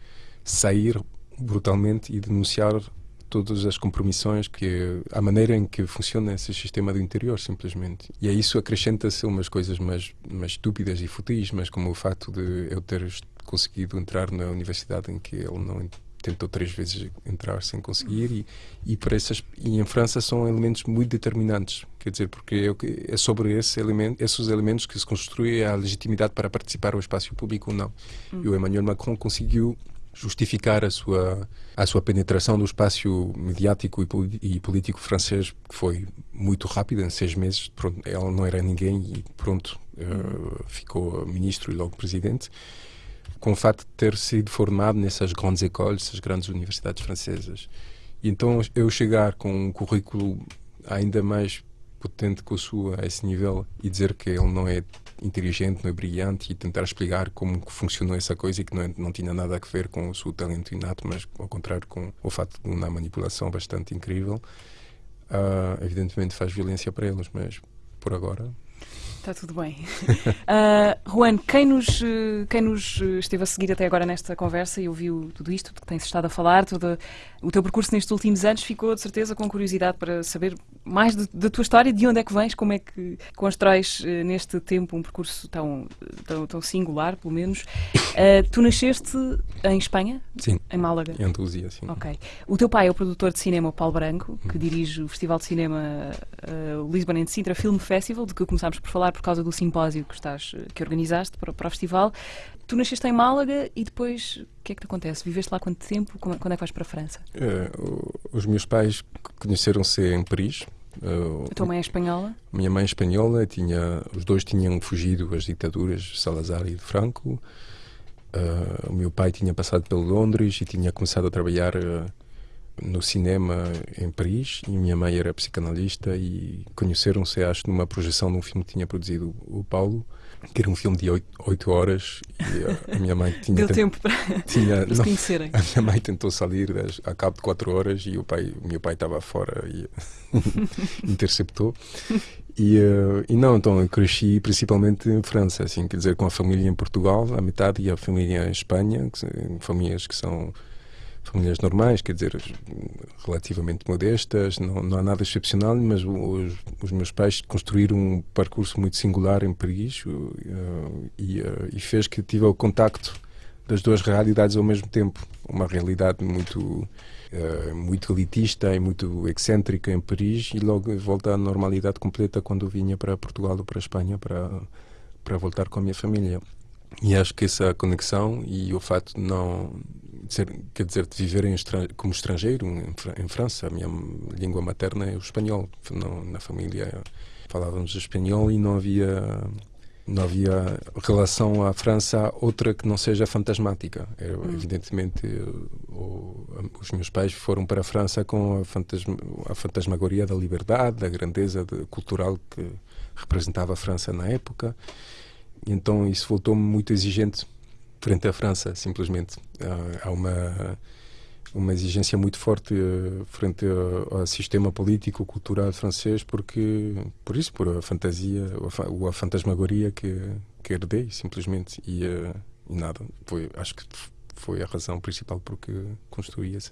sair brutalmente e denunciar todas as compromissões, que a maneira em que funciona esse sistema do interior, simplesmente. E a isso acrescenta-se umas coisas mais, mais estúpidas e futis, mas como o facto de eu ter conseguido entrar na universidade em que ele não tentou três vezes entrar sem conseguir e, e para essas e em França são elementos muito determinantes. Quer dizer porque é, é sobre esse elemento, esses elementos que se construi a legitimidade para participar ao espaço público ou não. Hum. e o Emmanuel Macron conseguiu justificar a sua a sua penetração no espaço mediático e, e político francês que foi muito rápida em seis meses. Pronto ela não era ninguém e pronto uh, ficou ministro e logo presidente com o facto de ter sido formado nessas grandes escolas, essas grandes universidades francesas. E então eu chegar com um currículo ainda mais potente que o sua a esse nível e dizer que ele não é inteligente, não é brilhante e tentar explicar como funcionou essa coisa e que não, é, não tinha nada a ver com o seu talento inato, mas ao contrário com o facto de uma manipulação bastante incrível, uh, evidentemente faz violência para eles, mas por agora Está tudo bem. Uh, Juan, quem nos, quem nos esteve a seguir até agora nesta conversa e ouviu tudo isto, que tem-se estado a falar, todo o teu percurso nestes últimos anos, ficou de certeza com curiosidade para saber mais da tua história, de onde é que vens, como é que constróis uh, neste tempo um percurso tão, tão, tão singular, pelo menos. Uh, tu nasceste em Espanha? Sim. Em Málaga? Em Andaluzia, sim. Ok. O teu pai é o produtor de cinema Paulo Branco, que hum. dirige o Festival de Cinema uh, Lisbon and Sintra Film Festival, de que começámos por falar por causa do simpósio que, estás, que organizaste para, para o festival. Tu nasceste em Málaga e depois o que é que te acontece? Viveste lá quanto tempo? Quando é que vais para a França? É, os meus pais conheceram-se em Paris. A tua mãe é espanhola? Minha mãe é espanhola, tinha, os dois tinham fugido às ditaduras Salazar e de Franco. Uh, o meu pai tinha passado pelo Londres e tinha começado a trabalhar uh, no cinema em Paris e minha mãe era psicanalista e conheceram-se, acho, numa projeção de um filme que tinha produzido o Paulo, que era um filme de oito horas e a minha mãe tinha... Deu tempo para, tinha, para se conhecerem. A minha mãe tentou sair a cabo de quatro horas e o, pai, o meu pai estava fora e interceptou. E, uh, e não, então eu cresci principalmente em França, assim, quer dizer, com a família em Portugal, a metade, e a família em Espanha, que, famílias que são famílias normais, quer dizer, relativamente modestas, não, não há nada excepcional, mas os, os, meus pais construíram um percurso muito singular em Paris uh, e, uh, e, fez que tive o contacto das duas realidades ao mesmo tempo. Uma realidade muito, uh, muito elitista e muito excêntrica em Paris e logo volta à normalidade completa quando vinha para Portugal ou para a Espanha para, para voltar com a minha família. E acho que essa conexão e o fato de não quer dizer, de viver em, como estrangeiro em, França, a minha língua materna é o espanhol. Não, na família falávamos espanhol e não havia não havia relação à França outra que não seja fantasmática. Hum. Evidentemente, o, os meus pais foram para a França com a, fantasma, a fantasmagoria da liberdade, da grandeza de, cultural que representava a França na época. Então isso voltou-me muito exigente frente à França, simplesmente. Há uma, uma exigência muito forte uh, frente ao, sistema político, cultural francês, porque, por isso, por a fantasia, ou a, fantasmagoria que, que herdei, simplesmente. E, uh, e nada, foi, acho que foi a razão principal porque construí esse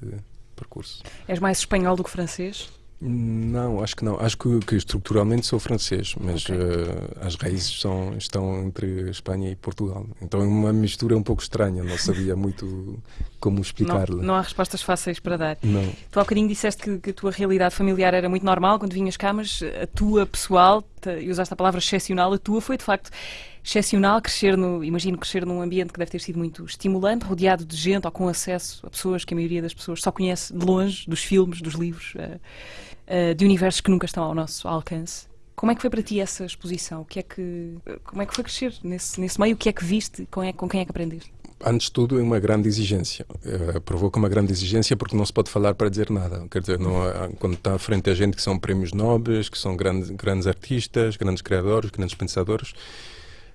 percurso. És mais espanhol do que francês? Não, acho que não. Acho que, que estruturalmente sou francês, mas Ok. eh, as raízes são, estão entre Espanha e Portugal. Então é uma mistura um pouco estranha, não sabia muito como Não, explicar-lhe. não há respostas fáceis para dar. Não. Tu há bocadinho disseste que, que a tua realidade familiar era muito normal quando vinhas cá, mas a tua pessoal, e usaste a palavra excepcional, a tua foi de facto excepcional crescer no, imagino crescer num ambiente que deve ter sido muito estimulante, rodeado de gente ou com acesso a pessoas que a maioria das pessoas só conhece de longe, dos filmes, dos livros, eh, de universos que nunca estão ao nosso alcance. Como é que foi para ti essa exposição? O que é que, como é que foi crescer nesse, nesse meio? O que é que viste? Com, é- com quem é que aprendeste? Antes de tudo, é uma grande exigência. Eh, provoca uma grande exigência porque não se pode falar para dizer nada. Quer dizer, não quando está à frente a gente que são prémios nobres, que são grandes, grandes artistas, grandes criadores, grandes pensadores,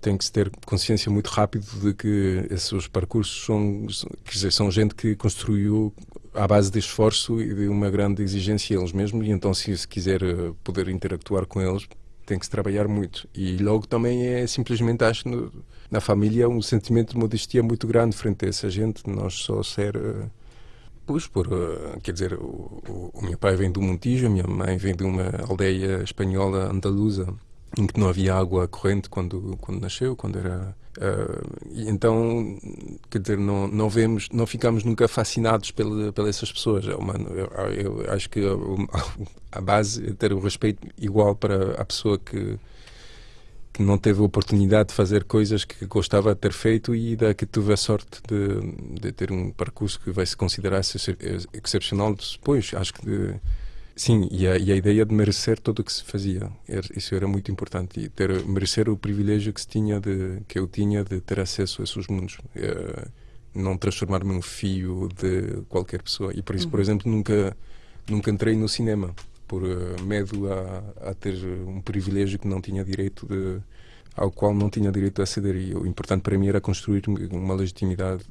tem que se ter consciência muito rápido de que esses percursos são, quer dizer, são gente que construiu à base de esforço e de uma grande exigência eles mesmos, e então se se quiser eh, poder interactuar com eles, tem que se trabalhar muito. E logo também é simplesmente, acho, no- na família, um sentimento de modestia muito grande frente a essa gente, nós só ser. eh, Pois, por, eh, quer dizer, o, o, o meu pai vem do Montijo, a minha mãe vem de uma aldeia espanhola andaluza em que não havia água corrente quando quando nasceu, quando era e então quer dizer não não vemos não ficamos nunca fascinados pela pelas essas pessoas é uma, eu, eu acho que a, a base é ter o respeito igual para a pessoa que que não teve oportunidade de fazer coisas que gostava de ter feito e da que teve a sorte de, de ter um percurso que vai se considerar ex- excepcional depois. Acho que de- sim, e a, e a ideia de merecer tudo o que se fazia, Era- isso era muito importante. E ter merecer o privilégio que se tinha de que eu tinha de ter acesso a esses mundos. Eh, não transformar-me num fio de qualquer pessoa. E por isso, por exemplo, nunca nunca entrei no cinema. Por eh, medo a, a ter um privilégio que não tinha direito de ao qual não tinha direito a aceder. E o importante para mim era construir uma legitimidade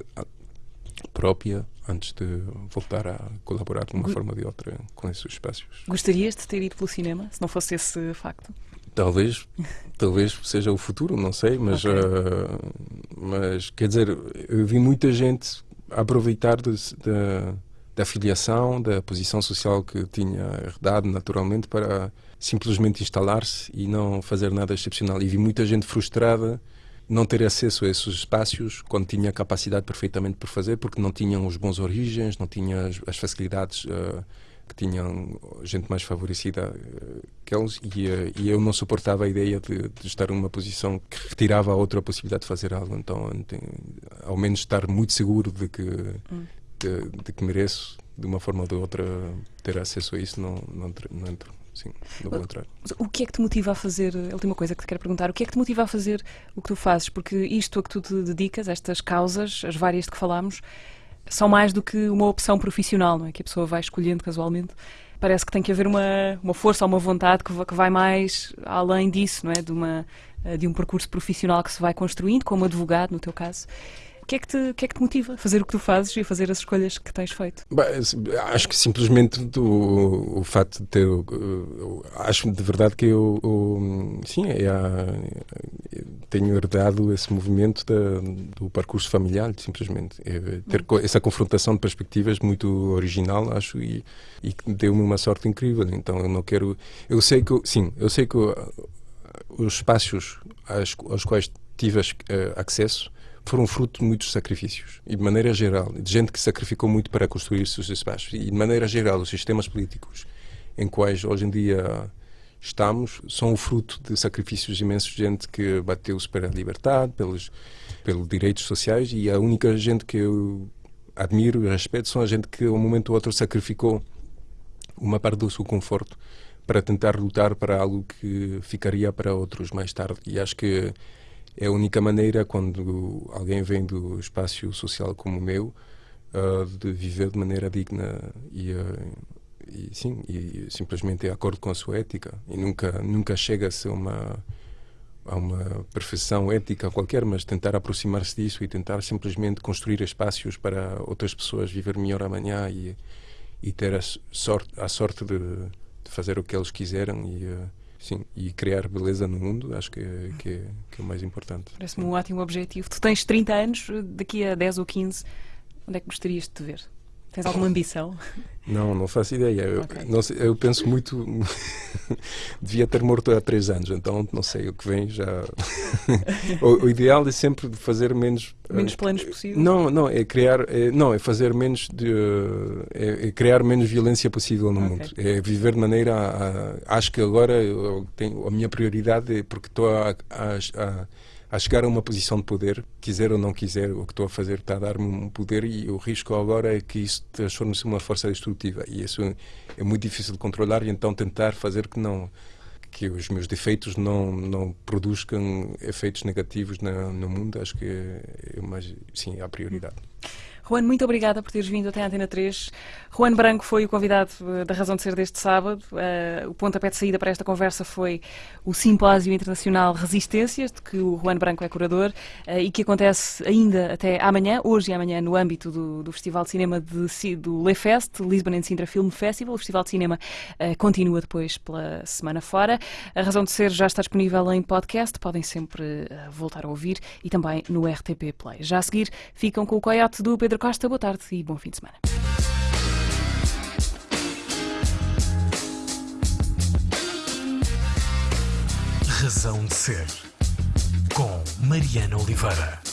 própria antes de voltar a colaborar de uma forma ou de outra com esses espaços. Gostarias de ter ido pelo cinema, se não fosse esse facto? Talvez, talvez seja o futuro, não sei, mas, Ok. eh, mas quer dizer, eu vi muita gente aproveitar de- da, da filiação, da posição social que tinha herdado naturalmente para simplesmente instalar-se e não fazer nada excepcional. E vi muita gente frustrada não ter acesso a esses espaços quando tinha capacidade perfeitamente por fazer, porque não tinham os bons origens, não tinham as, as facilidades eh, que tinham gente mais favorecida eh, que eles, e, eh, e eu não suportava a ideia de, de estar numa posição que retirava a outra possibilidade de fazer algo. Então, ao menos estar muito seguro de que, de, de que mereço, de uma forma ou de outra, ter acesso a isso, não, não, entro- não entro. Sim, não vou entrar. O que é que te motiva a fazer? A última coisa que te quero perguntar: o que é que te motiva a fazer o que tu fazes? Porque isto a que tu te dedicas, estas causas, as várias de que falámos, são mais do que uma opção profissional, não é? Que a pessoa vai escolhendo casualmente. Parece que tem que haver uma, uma força ou uma vontade que, que vai mais além disso, não é? De, uma, de um percurso profissional que se vai construindo, como advogado, no teu caso. O que, é que te, o que é que te motiva a fazer o que tu fazes e a fazer as escolhas que tens feito? Bem, acho que simplesmente do, o facto de ter. uh, acho de verdade que eu. eu, sim, é eu tenho herdado esse movimento da- do percurso familiar, simplesmente. É ter co- essa confrontação de perspectivas muito original, acho, e, e deu-me uma sorte incrível. Então eu não quero. Eu sei que. Sim, eu sei que uh, os espaços aos, aos quais tive eh, acesso foram fruto de muitos sacrifícios e de maneira geral de gente que sacrificou muito para construir esses espaços e de maneira geral os sistemas políticos em quais hoje em dia estamos são o fruto de sacrifícios imensos de gente que bateu-se pela liberdade pelos pelos direitos sociais e a única gente que eu admiro e respeito são a gente que um momento ou outro sacrificou uma parte do seu conforto para tentar lutar para algo que ficaria para outros mais tarde. E acho que é a única maneira, quando alguém vem do espaço social como o meu, ah, de viver de maneira digna e, ah, e sim, e simplesmente de acordo com a sua ética. E nunca, nunca chega-se a uma, a uma perfeição ética qualquer, mas tentar aproximar-se disso e tentar simplesmente construir espaços para outras pessoas viver melhor amanhã e, e ter a sorte, a sorte de, de fazer o que eles quiseram e, eh, sim, e criar beleza no mundo, acho que, é- que, é, que é o mais importante. Parece-me um ótimo objetivo. Tu tens 30 anos, daqui a 10 ou 15, onde é que gostarias de te ver? Tens alguma ambição? Não, não faço ideia. Eu, Ok. não eu penso muito. Devia ter morto há três anos, então não sei o que vem já. o, o ideal é sempre fazer menos. Menos eh, planos possível? Não, não, é criar. É, não, é fazer menos. De, é, é criar menos violência possível no Ok. mundo. É viver de maneira. A, a- acho que agora eu tenho, a minha prioridade é porque estou a, a, a a chegar a uma posição de poder, quiser ou não quiser, o que estou a fazer está a dar-me um poder e o risco agora é que isso transforme-se numa força destrutiva. E isso é muito difícil de controlar e então tentar fazer que não que os meus defeitos não não produzam efeitos negativos na, no mundo. Acho que é, é mais sim a prioridade. Juan, muito obrigada por teres vindo até à Antena 3. Juan Branco foi o convidado eh, da Razão de Ser deste sábado. Eh, o pontapé de saída para esta conversa foi o Simpósio Internacional Resistências, de que o Juan Branco é curador, eh, e que acontece ainda até amanhã, hoje e amanhã, no âmbito do, do Festival de Cinema de, do LeFest, Lisbon and Sintra Film Festival. O Festival de Cinema eh, continua depois pela semana fora. A Razão de Ser já está disponível em podcast, podem sempre voltar a ouvir e também no RTP Play. Já a seguir, ficam com o Coyote do Pedro Costa. Boa tarde e bom fim de semana. Razão de Ser. Com Mariana Oliveira.